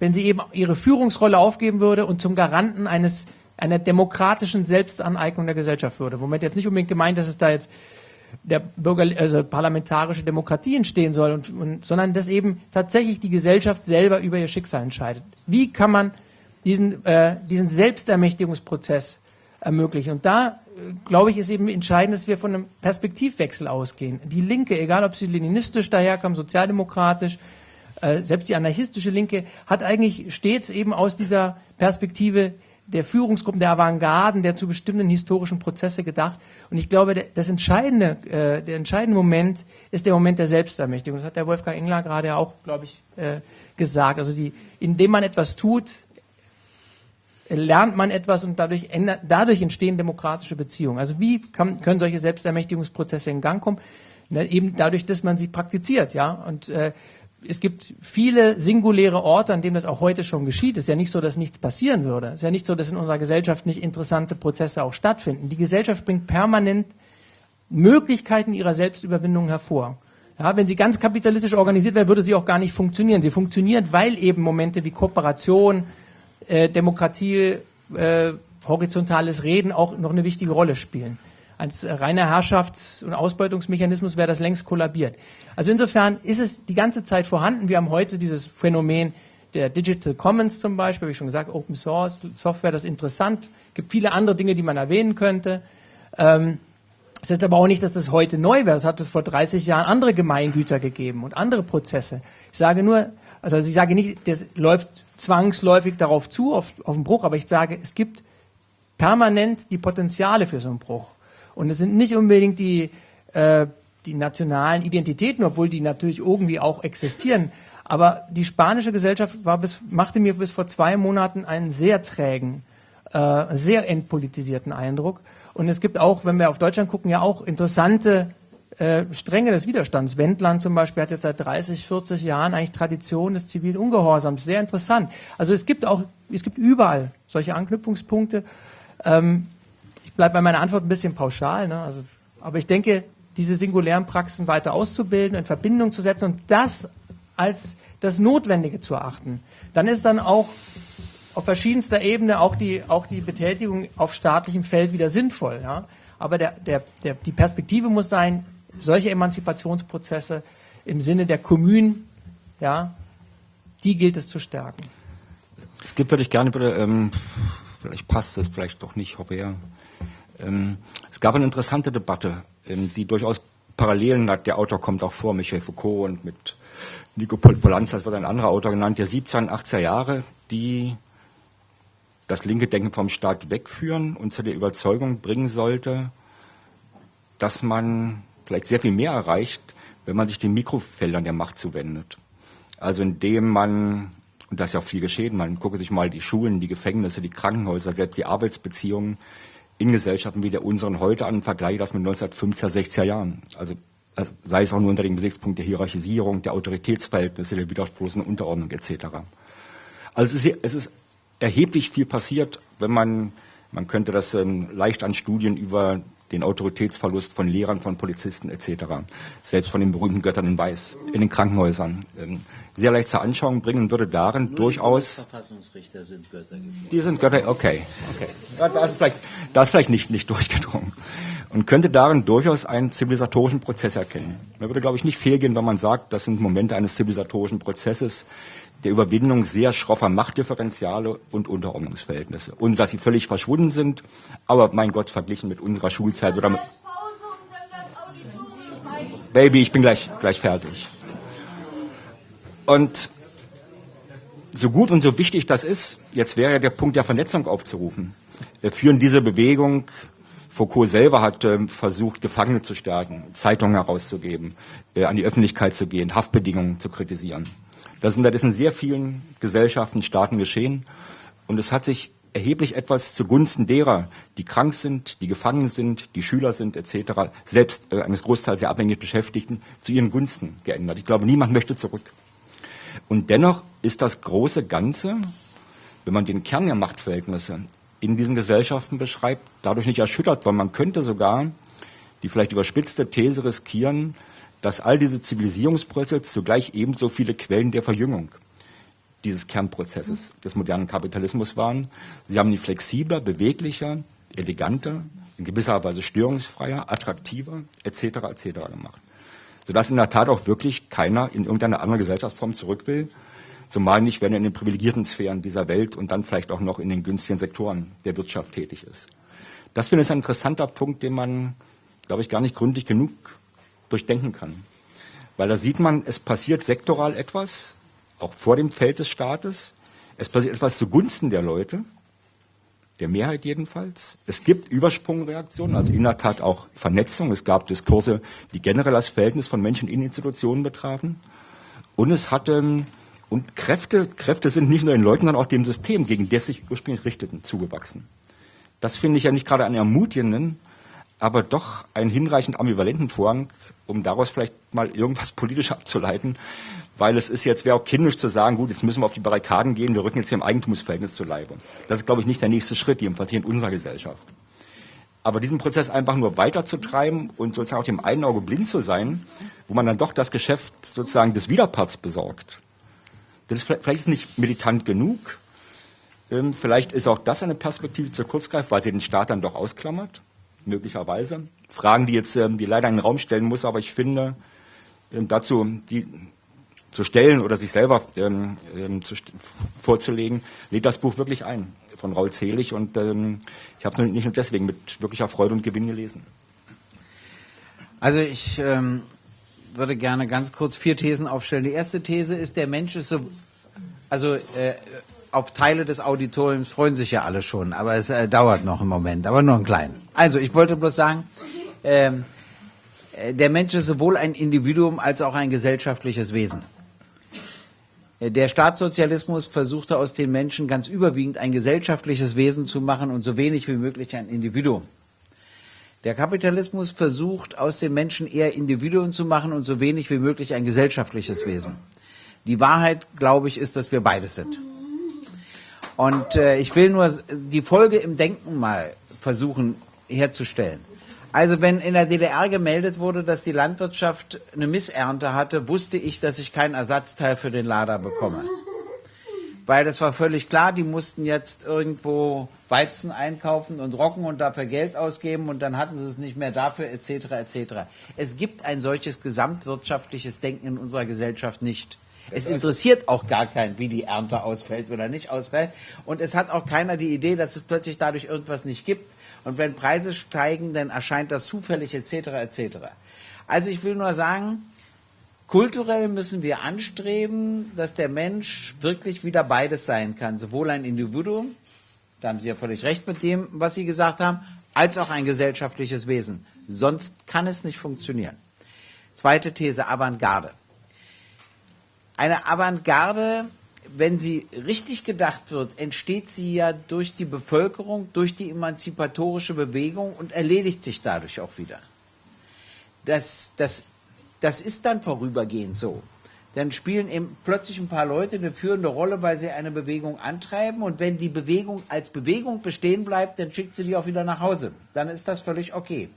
wenn sie eben ihre Führungsrolle aufgeben würde und zum Garanten eines einer demokratischen Selbstaneignung der Gesellschaft würde. Womit jetzt nicht unbedingt gemeint, dass es da jetzt der Bürger, also parlamentarische Demokratie entstehen soll, und, und, sondern dass eben tatsächlich die Gesellschaft selber über ihr Schicksal entscheidet. Wie kann man diesen, äh, diesen Selbstermächtigungsprozess ermöglichen. Und da, äh, glaube ich, ist eben entscheidend, dass wir von einem Perspektivwechsel ausgehen. Die Linke, egal ob sie leninistisch daherkommt, sozialdemokratisch, äh, selbst die anarchistische Linke, hat eigentlich stets eben aus dieser Perspektive der Führungsgruppen, der Avantgarden, der zu bestimmten historischen Prozesse gedacht. Und ich glaube, das entscheidende, äh, der entscheidende Moment ist der Moment der Selbstermächtigung. Das hat der Wolfgang Engler gerade auch, glaube ich, gesagt. Also die, indem man etwas tut, lernt man etwas und dadurch, ändert, dadurch entstehen demokratische Beziehungen. Also wie kann, können solche Selbstermächtigungsprozesse in Gang kommen? Na, eben dadurch, dass man sie praktiziert, ja. Und äh, es gibt viele singuläre Orte, an denen das auch heute schon geschieht. Es ist ja nicht so, dass nichts passieren würde. Es ist ja nicht so, dass in unserer Gesellschaft nicht interessante Prozesse auch stattfinden. Die Gesellschaft bringt permanent Möglichkeiten ihrer Selbstüberwindung hervor. Ja, wenn sie ganz kapitalistisch organisiert wäre, würde sie auch gar nicht funktionieren. Sie funktioniert, weil eben Momente wie Kooperation, äh, Demokratie, äh, horizontales Reden auch noch eine wichtige Rolle spielen. Als reiner Herrschafts- und Ausbeutungsmechanismus wäre das längst kollabiert. Also insofern ist es die ganze Zeit vorhanden. Wir haben heute dieses Phänomen der Digital Commons zum Beispiel, habe ich schon gesagt, Open Source Software, das ist interessant. Es gibt viele andere Dinge, die man erwähnen könnte. Ähm, ist jetzt aber auch nicht, dass das heute neu wäre. Es hat vor 30 Jahren andere Gemeingüter gegeben und andere Prozesse. Ich sage nur, also ich sage nicht, das läuft zwangsläufig darauf zu, auf, auf den Bruch, aber ich sage, es gibt permanent die Potenziale für so einen Bruch. Und es sind nicht unbedingt die, äh, die nationalen Identitäten, obwohl die natürlich irgendwie auch existieren. Aber die spanische Gesellschaft war bis, machte mir bis vor zwei Monaten einen sehr trägen, äh, sehr entpolitisierten Eindruck. Und es gibt auch, wenn wir auf Deutschland gucken, ja auch interessante äh, Stränge des Widerstands. Wendland zum Beispiel hat jetzt seit 30, 40 Jahren eigentlich Tradition des zivilen Ungehorsams. Sehr interessant. Also es gibt auch, es gibt überall solche Anknüpfungspunkte. Ähm, ich bleibe bei meiner Antwort ein bisschen pauschal, ne? also, aber ich denke, diese singulären Praxen weiter auszubilden, in Verbindung zu setzen und das als das Notwendige zu erachten, dann ist dann auch auf verschiedenster Ebene auch die, auch die Betätigung auf staatlichem Feld wieder sinnvoll. Ja? Aber der, der, der, die Perspektive muss sein, solche Emanzipationsprozesse im Sinne der Kommunen, ja, die gilt es zu stärken. Es gibt, würde ich gerne bitte, ähm, vielleicht passt es, vielleicht doch nicht, hoffe ja. Ähm, es gab eine interessante Debatte, ähm, die durchaus Parallelen hat. Der Autor kommt auch vor, Michel Foucault und mit Nico Polanz, das wird ein anderer Autor genannt, der 17, und 18er Jahre, die das linke Denken vom Staat wegführen und zu der Überzeugung bringen sollte, dass man vielleicht sehr viel mehr erreicht, wenn man sich den Mikrofeldern der Macht zuwendet. Also indem man, und das ist ja auch viel geschehen, man gucke sich mal die Schulen, die Gefängnisse, die Krankenhäuser, selbst die Arbeitsbeziehungen in Gesellschaften wie der unseren heute an, vergleiche das mit 1950er, 60er Jahren. Also, sei es auch nur unter dem Gesichtspunkt der Hierarchisierung, der Autoritätsverhältnisse, der widersprochenen Unterordnung etc. Also es ist, es ist erheblich viel passiert, wenn man, man könnte das ähm, leicht an Studien über den Autoritätsverlust von Lehrern, von Polizisten etc. Selbst von den berühmten Göttern in Weiß in den Krankenhäusern. Ähm, sehr leicht zur Anschauung bringen würde darin Nur durchaus. Die Verfassungsrichter sind Götter. Gewesen. Die sind Götter, okay. okay. Ja, das ist vielleicht, das ist vielleicht nicht, nicht durchgedrungen. Und könnte darin durchaus einen zivilisatorischen Prozess erkennen. Man würde, glaube ich, nicht fehlgehen, wenn man sagt, das sind Momente eines zivilisatorischen Prozesses, der Überwindung sehr schroffer Machtdifferenziale und Unterordnungsverhältnisse. Und dass sie völlig verschwunden sind, aber mein Gott, verglichen mit unserer Schulzeit oder mit Baby, ich bin gleich, gleich fertig. Und so gut und so wichtig das ist, jetzt wäre ja der Punkt der Vernetzung aufzurufen. Führen diese Bewegung Foucault selber hat ähm, versucht, Gefangene zu stärken, Zeitungen herauszugeben, äh, an die Öffentlichkeit zu gehen, Haftbedingungen zu kritisieren. Das ist in sehr vielen Gesellschaften, Staaten geschehen. Und es hat sich erheblich etwas zugunsten derer, die krank sind, die gefangen sind, die Schüler sind etc., selbst äh, eines Großteils der abhängig Beschäftigten, zu ihren Gunsten geändert. Ich glaube, niemand möchte zurück. Und dennoch ist das große Ganze, wenn man den Kern der Machtverhältnisse in diesen Gesellschaften beschreibt, dadurch nicht erschüttert, weil man könnte sogar die vielleicht überspitzte These riskieren, dass all diese Zivilisierungsprozesse zugleich ebenso viele Quellen der Verjüngung dieses Kernprozesses des modernen Kapitalismus waren. Sie haben ihn flexibler, beweglicher, eleganter, in gewisser Weise störungsfreier, attraktiver etc. etc. gemacht. Sodass in der Tat auch wirklich keiner in irgendeine andere Gesellschaftsform zurück will, zumal nicht, wenn er in den privilegierten Sphären dieser Welt und dann vielleicht auch noch in den günstigen Sektoren der Wirtschaft tätig ist. Das finde ich ein interessanter Punkt, den man, glaube ich, gar nicht gründlich genug durchdenken kann. Weil da sieht man, es passiert sektoral etwas, auch vor dem Feld des Staates. Es passiert etwas zugunsten der Leute, der Mehrheit jedenfalls. Es gibt Übersprungreaktionen, also in der Tat auch Vernetzung. Es gab Diskurse, die generell das Verhältnis von Menschen in Institutionen betrafen. Und es hatte, und Kräfte, Kräfte sind nicht nur den Leuten, sondern auch dem System, gegen das sich ursprünglich richteten, zugewachsen. Das finde ich ja nicht gerade einen ermutigenden, aber doch einen hinreichend ambivalenten Vorgang, um daraus vielleicht mal irgendwas politisch abzuleiten, weil es ist jetzt, wäre auch kindisch zu sagen, gut, jetzt müssen wir auf die Barrikaden gehen, wir rücken jetzt im Eigentumsverhältnis zu Leibe. Das ist, glaube ich, nicht der nächste Schritt, jedenfalls hier in unserer Gesellschaft. Aber diesen Prozess einfach nur weiterzutreiben und sozusagen auf dem einen Auge blind zu sein, wo man dann doch das Geschäft sozusagen des Widerparts besorgt, das ist vielleicht ist es nicht militant genug. Ähm, vielleicht ist auch das eine Perspektive zu kurz greift, weil sie den Staat dann doch ausklammert, möglicherweise. Fragen, die jetzt, ähm, die leider in den Raum stellen muss, aber ich finde, ähm, dazu, die, zu stellen oder sich selber ähm, ähm, zu, vorzulegen, lädt das Buch wirklich ein von Raul Zelig und ich habe es nicht nur deswegen mit wirklicher Freude und Gewinn gelesen. Also ich würde gerne ganz kurz vier Thesen aufstellen. Die erste These ist, der Mensch ist so, also äh, auf Teile des Auditoriums freuen sich ja alle schon, aber es äh, dauert noch im Moment, aber nur einen kleinen. Also ich wollte bloß sagen, ähm, äh, der Mensch ist sowohl ein Individuum als auch ein gesellschaftliches Wesen. Der Staatssozialismus versuchte aus den Menschen ganz überwiegend ein gesellschaftliches Wesen zu machen und so wenig wie möglich ein Individuum. Der Kapitalismus versucht aus den Menschen eher Individuen zu machen und so wenig wie möglich ein gesellschaftliches Wesen. Die Wahrheit, glaube ich, ist, dass wir beides sind. Und äh, ich will nur die Folge im Denken mal versuchen herzustellen. Also wenn in der DDR gemeldet wurde, dass die Landwirtschaft eine Missernte hatte, wusste ich, dass ich keinen Ersatzteil für den Lader bekomme. Weil das war völlig klar, die mussten jetzt irgendwo Weizen einkaufen und Rocken und dafür Geld ausgeben und dann hatten sie es nicht mehr dafür etc. etc. Es gibt ein solches gesamtwirtschaftliches Denken in unserer Gesellschaft nicht. Es interessiert auch gar keinen, wie die Ernte ausfällt oder nicht ausfällt. Und es hat auch keiner die Idee, dass es plötzlich dadurch irgendwas nicht gibt. Und wenn Preise steigen, dann erscheint das zufällig etc. etc. Also ich will nur sagen, kulturell müssen wir anstreben, dass der Mensch wirklich wieder beides sein kann. Sowohl ein Individuum, da haben Sie ja völlig recht mit dem, was Sie gesagt haben, als auch ein gesellschaftliches Wesen. Sonst kann es nicht funktionieren. Zweite These, Avantgarde. Eine Avantgarde wenn sie richtig gedacht wird, entsteht sie ja durch die Bevölkerung, durch die emanzipatorische Bewegung und erledigt sich dadurch auch wieder. Das, das, das ist dann vorübergehend so. Dann spielen eben plötzlich ein paar Leute eine führende Rolle, weil sie eine Bewegung antreiben. Und wenn die Bewegung als Bewegung bestehen bleibt, dann schickt sie die auch wieder nach Hause. Dann ist das völlig okay.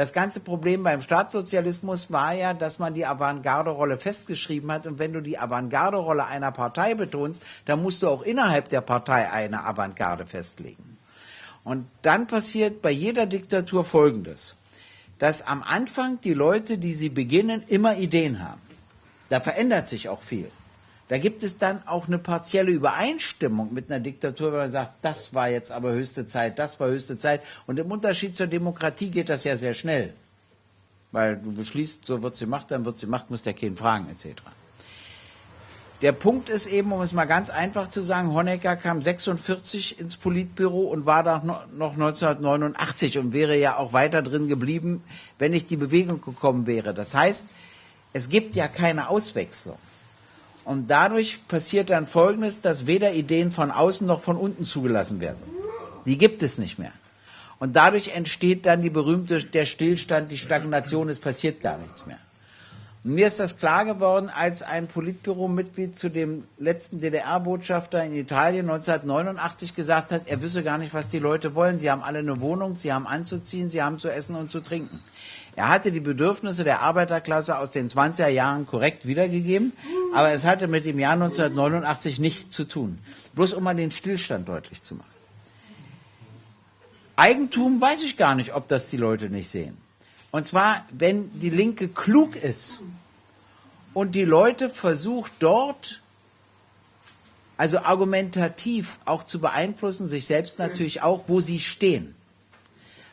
Das ganze Problem beim Staatssozialismus war ja, dass man die Avantgarde-Rolle festgeschrieben hat. Und wenn du die Avantgarde-Rolle einer Partei betonst, dann musst du auch innerhalb der Partei eine Avantgarde festlegen. Und dann passiert bei jeder Diktatur Folgendes, dass am Anfang die Leute, die sie beginnen, immer Ideen haben. Da verändert sich auch viel. Da gibt es dann auch eine partielle Übereinstimmung mit einer Diktatur, wenn man sagt, das war jetzt aber höchste Zeit, das war höchste Zeit. Und im Unterschied zur Demokratie geht das ja sehr schnell. Weil du beschließt, so wird sie gemacht, dann wird sie gemacht, muss der Kind fragen, etc. Der Punkt ist eben, um es mal ganz einfach zu sagen, Honecker kam 46 ins Politbüro und war da noch 1989 und wäre ja auch weiter drin geblieben, wenn nicht die Bewegung gekommen wäre. Das heißt, es gibt ja keine Auswechslung. Und dadurch passiert dann Folgendes, dass weder Ideen von außen noch von unten zugelassen werden. Die gibt es nicht mehr. Und dadurch entsteht dann die berühmte, der Stillstand, die Stagnation, es passiert gar nichts mehr. Mir ist das klar geworden, als ein Politbüro-Mitglied zu dem letzten DDR-Botschafter in Italien 1989 gesagt hat, er wisse gar nicht, was die Leute wollen. Sie haben alle eine Wohnung, sie haben anzuziehen, sie haben zu essen und zu trinken. Er hatte die Bedürfnisse der Arbeiterklasse aus den 20er Jahren korrekt wiedergegeben, aber es hatte mit dem Jahr 1989 nichts zu tun. Bloß um mal den Stillstand deutlich zu machen. Eigentum weiß ich gar nicht, ob das die Leute nicht sehen. Und zwar, wenn die Linke klug ist und die Leute versucht dort, also argumentativ auch zu beeinflussen, sich selbst natürlich auch, wo sie stehen.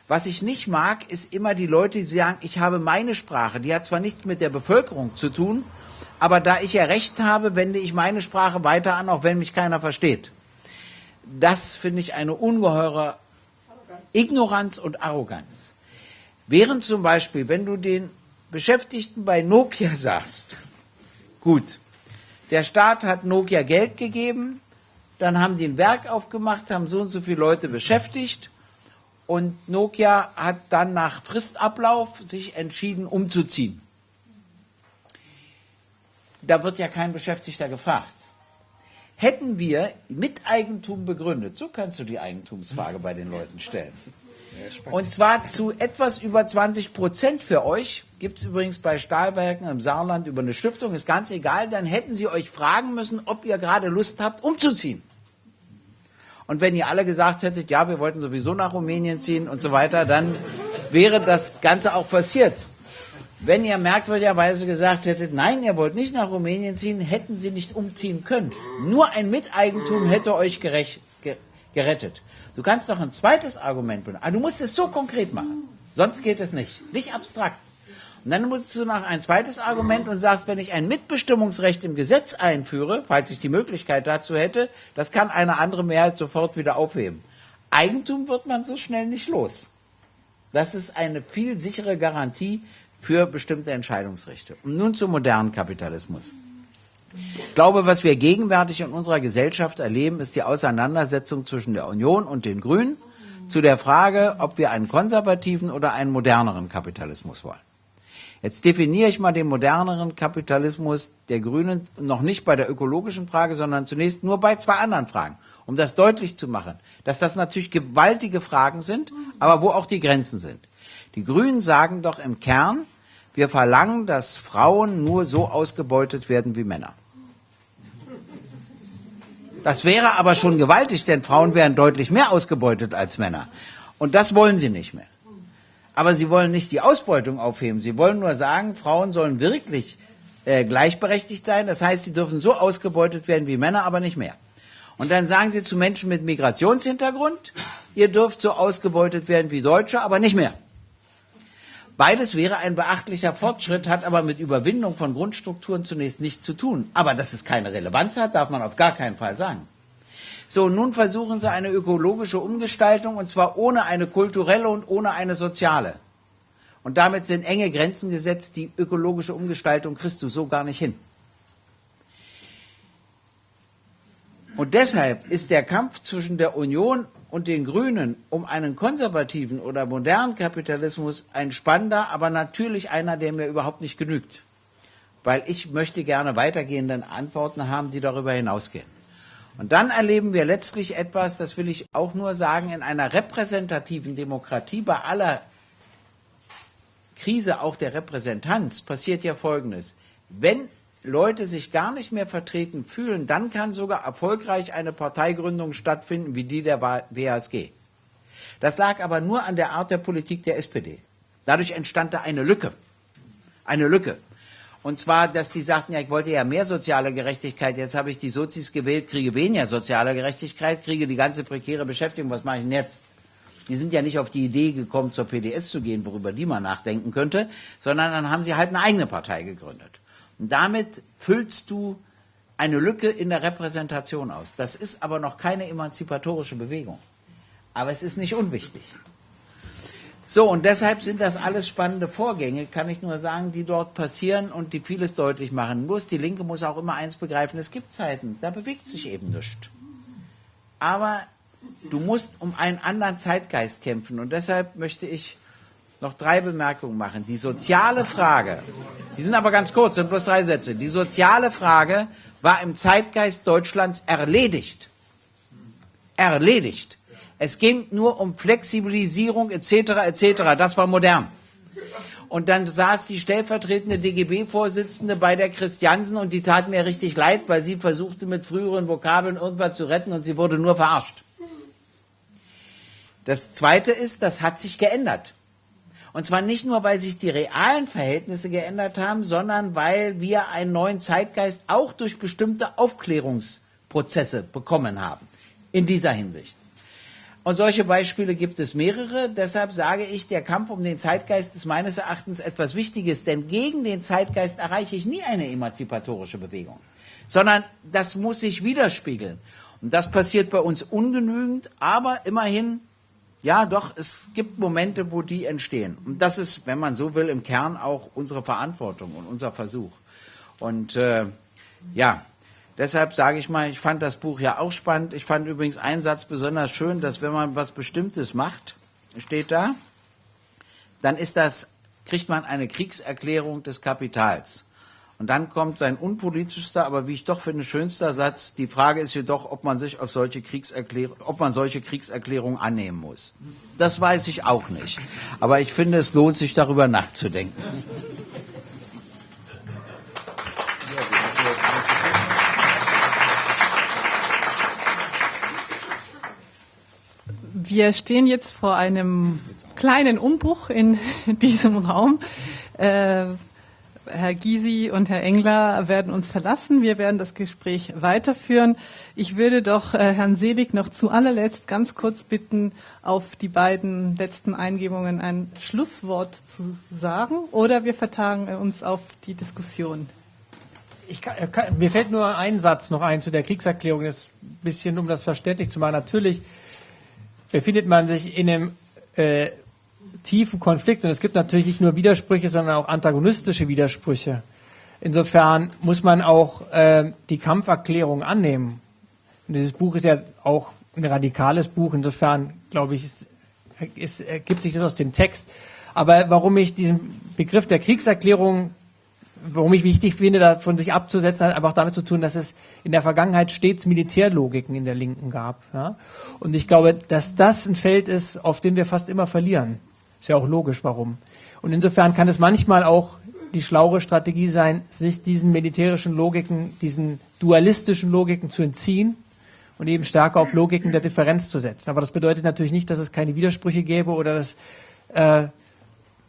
Was ich nicht mag, ist immer die Leute, die sagen, ich habe meine Sprache, die hat zwar nichts mit der Bevölkerung zu tun, aber da ich ja Recht habe, wende ich meine Sprache weiter an, auch wenn mich keiner versteht. Das finde ich eine ungeheure Ignoranz und Arroganz. Während zum Beispiel, wenn du den Beschäftigten bei Nokia sagst, gut, der Staat hat Nokia Geld gegeben, dann haben die ein Werk aufgemacht, haben so und so viele Leute beschäftigt und Nokia hat dann nach Fristablauf sich entschieden, umzuziehen. Da wird ja kein Beschäftigter gefragt. Hätten wir Miteigentum begründet, so kannst du die Eigentumsfrage bei den Leuten stellen. Und zwar zu etwas über 20 Prozent für euch. Gibt es übrigens bei Stahlwerken im Saarland über eine Stiftung, ist ganz egal. Dann hätten sie euch fragen müssen, ob ihr gerade Lust habt, umzuziehen. Und wenn ihr alle gesagt hättet, ja, wir wollten sowieso nach Rumänien ziehen und so weiter, dann wäre das Ganze auch passiert. Wenn ihr merkwürdigerweise gesagt hättet, nein, ihr wollt nicht nach Rumänien ziehen, hätten sie nicht umziehen können. Nur ein Miteigentum hätte euch gerecht, gerettet. Du kannst doch ein zweites Argument benutzen. Aber du musst es so konkret machen. Sonst geht es nicht. Nicht abstrakt. Und dann musst du noch ein zweites Argument und sagst, wenn ich ein Mitbestimmungsrecht im Gesetz einführe, falls ich die Möglichkeit dazu hätte, das kann eine andere Mehrheit sofort wieder aufheben. Eigentum wird man so schnell nicht los. Das ist eine viel sichere Garantie für bestimmte Entscheidungsrechte. Und nun zum modernen Kapitalismus. Ich glaube, was wir gegenwärtig in unserer Gesellschaft erleben, ist die Auseinandersetzung zwischen der Union und den Grünen zu der Frage, ob wir einen konservativen oder einen moderneren Kapitalismus wollen. Jetzt definiere ich mal den moderneren Kapitalismus der Grünen noch nicht bei der ökologischen Frage, sondern zunächst nur bei zwei anderen Fragen, um das deutlich zu machen, dass das natürlich gewaltige Fragen sind, aber wo auch die Grenzen sind. Die Grünen sagen doch im Kern, wir verlangen, dass Frauen nur so ausgebeutet werden wie Männer. Das wäre aber schon gewaltig, denn Frauen wären deutlich mehr ausgebeutet als Männer. Und das wollen sie nicht mehr. Aber sie wollen nicht die Ausbeutung aufheben. Sie wollen nur sagen, Frauen sollen wirklich äh, gleichberechtigt sein. Das heißt, sie dürfen so ausgebeutet werden wie Männer, aber nicht mehr. Und dann sagen sie zu Menschen mit Migrationshintergrund, ihr dürft so ausgebeutet werden wie Deutsche, aber nicht mehr. Beides wäre ein beachtlicher Fortschritt, hat aber mit Überwindung von Grundstrukturen zunächst nichts zu tun. Aber dass es keine Relevanz hat, darf man auf gar keinen Fall sagen. So, nun versuchen Sie eine ökologische Umgestaltung, und zwar ohne eine kulturelle und ohne eine soziale. Und damit sind enge Grenzen gesetzt, die ökologische Umgestaltung kriegst du so gar nicht hin. Und deshalb ist der Kampf zwischen der Union und den Grünen um einen konservativen oder modernen Kapitalismus ein spannender, aber natürlich einer, der mir überhaupt nicht genügt. Weil ich möchte gerne weitergehende Antworten haben, die darüber hinausgehen. Und dann erleben wir letztlich etwas, das will ich auch nur sagen, in einer repräsentativen Demokratie bei aller Krise auch der Repräsentanz passiert ja Folgendes. Wenn Leute sich gar nicht mehr vertreten fühlen, dann kann sogar erfolgreich eine Parteigründung stattfinden wie die der WASG. Das lag aber nur an der Art der Politik der SPD. Dadurch entstand da eine Lücke. Eine Lücke. Und zwar, dass die sagten, ja, ich wollte ja mehr soziale Gerechtigkeit, jetzt habe ich die Sozis gewählt, kriege weniger soziale Gerechtigkeit, kriege die ganze prekäre Beschäftigung, was mache ich denn jetzt? Die sind ja nicht auf die Idee gekommen, zur PDS zu gehen, worüber die man nachdenken könnte, sondern dann haben sie halt eine eigene Partei gegründet. Und damit füllst du eine Lücke in der Repräsentation aus. Das ist aber noch keine emanzipatorische Bewegung. Aber es ist nicht unwichtig. So, und deshalb sind das alles spannende Vorgänge, kann ich nur sagen, die dort passieren und die vieles deutlich machen. Bloß die Linke muss auch immer eins begreifen, es gibt Zeiten, da bewegt sich eben nichts. Aber du musst um einen anderen Zeitgeist kämpfen. Und deshalb möchte ich noch drei Bemerkungen machen. Die soziale Frage, die sind aber ganz kurz, sind bloß drei Sätze. Die soziale Frage war im Zeitgeist Deutschlands erledigt. Erledigt. Es ging nur um Flexibilisierung etc. etc. Das war modern. Und dann saß die stellvertretende DGB-Vorsitzende bei der Christiansen und die tat mir richtig leid, weil sie versuchte mit früheren Vokabeln irgendwas zu retten und sie wurde nur verarscht. Das Zweite ist, das hat sich geändert. Und zwar nicht nur, weil sich die realen Verhältnisse geändert haben, sondern weil wir einen neuen Zeitgeist auch durch bestimmte Aufklärungsprozesse bekommen haben. In dieser Hinsicht. Und solche Beispiele gibt es mehrere. Deshalb sage ich, der Kampf um den Zeitgeist ist meines Erachtens etwas Wichtiges, denn gegen den Zeitgeist erreiche ich nie eine emanzipatorische Bewegung, sondern das muss sich widerspiegeln. Und das passiert bei uns ungenügend, aber immerhin ja, doch, es gibt Momente, wo die entstehen. Und das ist, wenn man so will, im Kern auch unsere Verantwortung und unser Versuch. Und äh, ja, deshalb sage ich mal, ich fand das Buch ja auch spannend. Ich fand übrigens einen Satz besonders schön, dass wenn man was Bestimmtes macht, steht da, dann ist das, kriegt man eine Kriegserklärung des Kapitals. Und dann kommt sein unpolitischster, aber wie ich doch finde, schönster Satz. Die Frage ist jedoch, ob man sich auf solche Kriegserklärungen, ob man solche Kriegserklärungen annehmen muss. Das weiß ich auch nicht. Aber ich finde, es lohnt sich darüber nachzudenken. Wir stehen jetzt vor einem kleinen Umbruch in diesem Raum. Äh, Herr Gysi und Herr Engler werden uns verlassen. Wir werden das Gespräch weiterführen. Ich würde doch äh, Herrn Selig noch zu allerletzt ganz kurz bitten, auf die beiden letzten Eingebungen ein Schlusswort zu sagen oder wir vertagen uns auf die Diskussion. Kann, kann, mir fällt nur ein Satz noch ein zu der Kriegserklärung, das bisschen, um das verständlich zu machen. Natürlich befindet man sich in einem äh, tiefen Konflikt. Und es gibt natürlich nicht nur Widersprüche, sondern auch antagonistische Widersprüche. Insofern muss man auch äh, die Kampferklärung annehmen. Und dieses Buch ist ja auch ein radikales Buch. Insofern, glaube ich, es, es ergibt sich das aus dem Text. Aber warum ich diesen Begriff der Kriegserklärung, warum ich wichtig finde, davon sich abzusetzen, hat einfach damit zu tun, dass es in der Vergangenheit stets Militärlogiken in der Linken gab. Ja? Und ich glaube, dass das ein Feld ist, auf dem wir fast immer verlieren. Ist ja auch logisch, warum. Und insofern kann es manchmal auch die schlaue Strategie sein, sich diesen militärischen Logiken, diesen dualistischen Logiken zu entziehen und eben stärker auf Logiken der Differenz zu setzen. Aber das bedeutet natürlich nicht, dass es keine Widersprüche gäbe oder dass äh,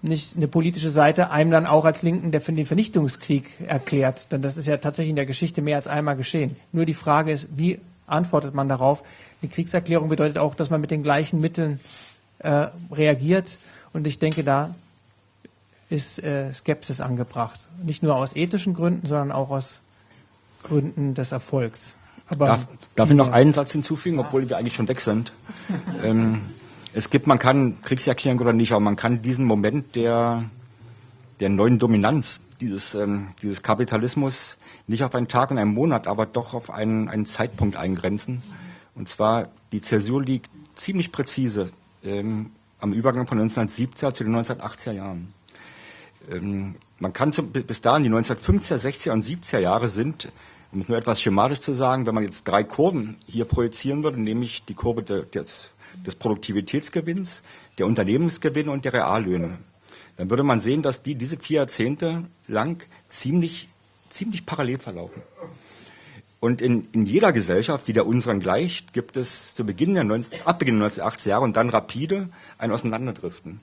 nicht eine politische Seite einem dann auch als Linken der, den Vernichtungskrieg erklärt. Denn das ist ja tatsächlich in der Geschichte mehr als einmal geschehen. Nur die Frage ist, wie antwortet man darauf? Die Kriegserklärung bedeutet auch, dass man mit den gleichen Mitteln äh, reagiert und ich denke, da ist äh, Skepsis angebracht. Nicht nur aus ethischen Gründen, sondern auch aus Gründen des Erfolgs. Aber darf, darf ich noch einen Satz hinzufügen, obwohl wir eigentlich schon weg sind? ähm, es gibt, man kann Kriegserklärung oder nicht, aber man kann diesen Moment der, der neuen Dominanz dieses, ähm, dieses Kapitalismus nicht auf einen Tag und einen Monat, aber doch auf einen, einen Zeitpunkt eingrenzen. Und zwar, die Zäsur liegt ziemlich präzise ähm, am Übergang von 1970er zu den 1980er Jahren. Ähm, man kann zum, bis dahin, die 1950er, 60er und 70er Jahre sind, um es nur etwas schematisch zu sagen, wenn man jetzt drei Kurven hier projizieren würde, nämlich die Kurve de, des, des Produktivitätsgewinns, der Unternehmensgewinne und der Reallöhne, dann würde man sehen, dass die diese vier Jahrzehnte lang ziemlich, ziemlich parallel verlaufen. Und in, in jeder Gesellschaft, die der unseren gleicht, gibt es zu Beginn der 19, ab Beginn der 1980er Jahre und dann rapide ein Auseinanderdriften.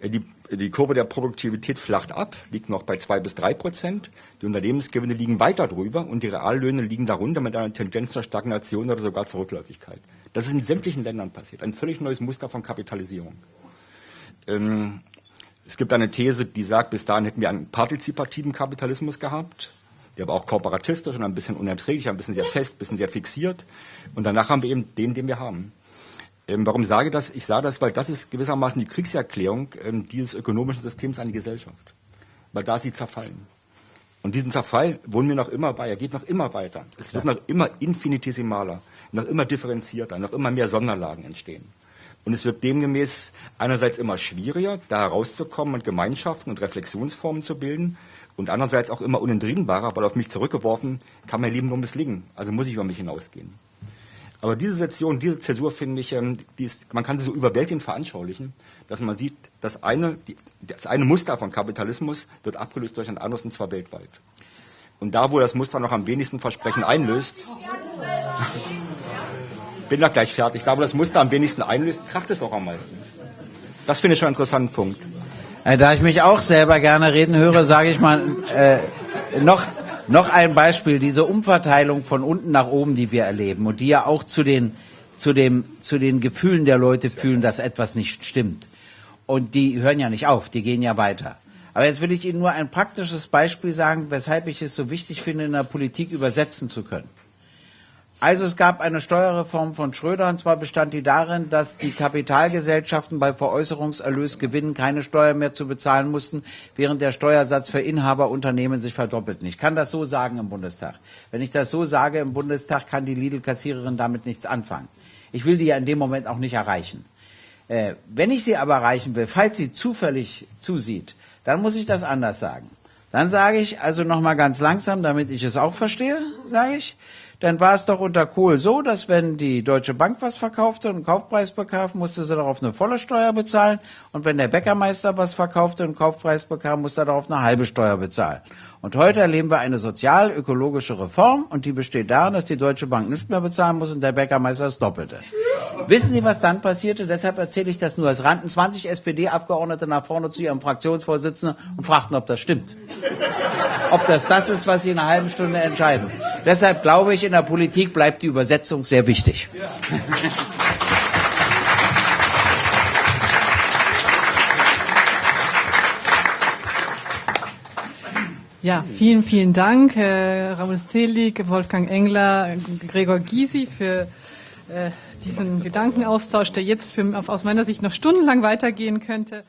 Äh, die, die Kurve der Produktivität flacht ab, liegt noch bei zwei bis drei Prozent. Die Unternehmensgewinne liegen weiter drüber und die Reallöhne liegen darunter mit einer Tendenz zur Stagnation oder sogar zur Rückläufigkeit. Das ist in sämtlichen Ländern passiert. Ein völlig neues Muster von Kapitalisierung. Ähm, es gibt eine These, die sagt, bis dahin hätten wir einen partizipativen Kapitalismus gehabt der war auch kooperatistisch und ein bisschen unerträglich, ein bisschen sehr fest, ein bisschen sehr fixiert. Und danach haben wir eben den, den wir haben. Ähm, warum sage ich das? Ich sage das, weil das ist gewissermaßen die Kriegserklärung ähm, dieses ökonomischen Systems an die Gesellschaft. Weil da sie zerfallen. Und diesen Zerfall wohnen wir noch immer bei. Er geht noch immer weiter. Es wird noch immer infinitesimaler, noch immer differenzierter, noch immer mehr Sonderlagen entstehen. Und es wird demgemäß einerseits immer schwieriger, da herauszukommen und Gemeinschaften und Reflexionsformen zu bilden und andererseits auch immer unentrinnbarer, weil auf mich zurückgeworfen kann mein Leben nur misslingen. Also muss ich über mich hinausgehen. Aber diese Sektion, diese Zäsur finde ich, ähm, ist, man kann sie so überwältigend veranschaulichen, dass man sieht, das eine, die, das eine Muster von Kapitalismus wird abgelöst durch ein anderes und zwar weltweit. Und da, wo das Muster noch am wenigsten Versprechen einlöst, bin da gleich fertig, da, wo das Muster am wenigsten einlöst, kracht es auch am meisten. Das finde ich schon einen interessanten Punkt. Äh, da ich mich auch selber gerne reden höre, sage ich mal äh, noch noch ein Beispiel, diese Umverteilung von unten nach oben, die wir erleben und die ja auch zu den, zu dem, zu den Gefühlen der Leute fühlen, dass etwas nicht stimmt. Und die hören ja nicht auf, die gehen ja weiter. Aber jetzt will ich Ihnen nur ein praktisches Beispiel sagen, weshalb ich es so wichtig finde, in der Politik übersetzen zu können. Also es gab eine Steuerreform von Schröder und zwar bestand die darin, dass die Kapitalgesellschaften bei Veräußerungserlösgewinnen keine Steuer mehr zu bezahlen mussten, während der Steuersatz für Inhaberunternehmen sich verdoppelten. Ich kann das so sagen im Bundestag. Wenn ich das so sage im Bundestag, kann die Lidl-Kassiererin damit nichts anfangen. Ich will die ja in dem Moment auch nicht erreichen. Äh, wenn ich sie aber erreichen will, falls sie zufällig zusieht, dann muss ich das anders sagen. Dann sage ich also nochmal ganz langsam, damit ich es auch verstehe, sage ich, dann war es doch unter Kohl so, dass wenn die Deutsche Bank was verkaufte und einen Kaufpreis bekam, musste sie darauf eine volle Steuer bezahlen. Und wenn der Bäckermeister was verkaufte und einen Kaufpreis bekam, musste er darauf eine halbe Steuer bezahlen. Und heute erleben wir eine sozial-ökologische Reform und die besteht darin, dass die Deutsche Bank nichts mehr bezahlen muss und der Bäckermeister das Doppelte. Wissen Sie, was dann passierte? Deshalb erzähle ich das nur. Es rannten 20 SPD-Abgeordnete nach vorne zu ihrem Fraktionsvorsitzenden und fragten, ob das stimmt. Ob das das ist, was sie in einer halben Stunde entscheiden. Deshalb glaube ich, in der Politik bleibt die Übersetzung sehr wichtig. Ja, vielen, vielen Dank, äh, Raoul Selig, Wolfgang Engler, Gregor Gysi für äh, diesen Gedankenaustausch, der jetzt für, aus meiner Sicht noch stundenlang weitergehen könnte.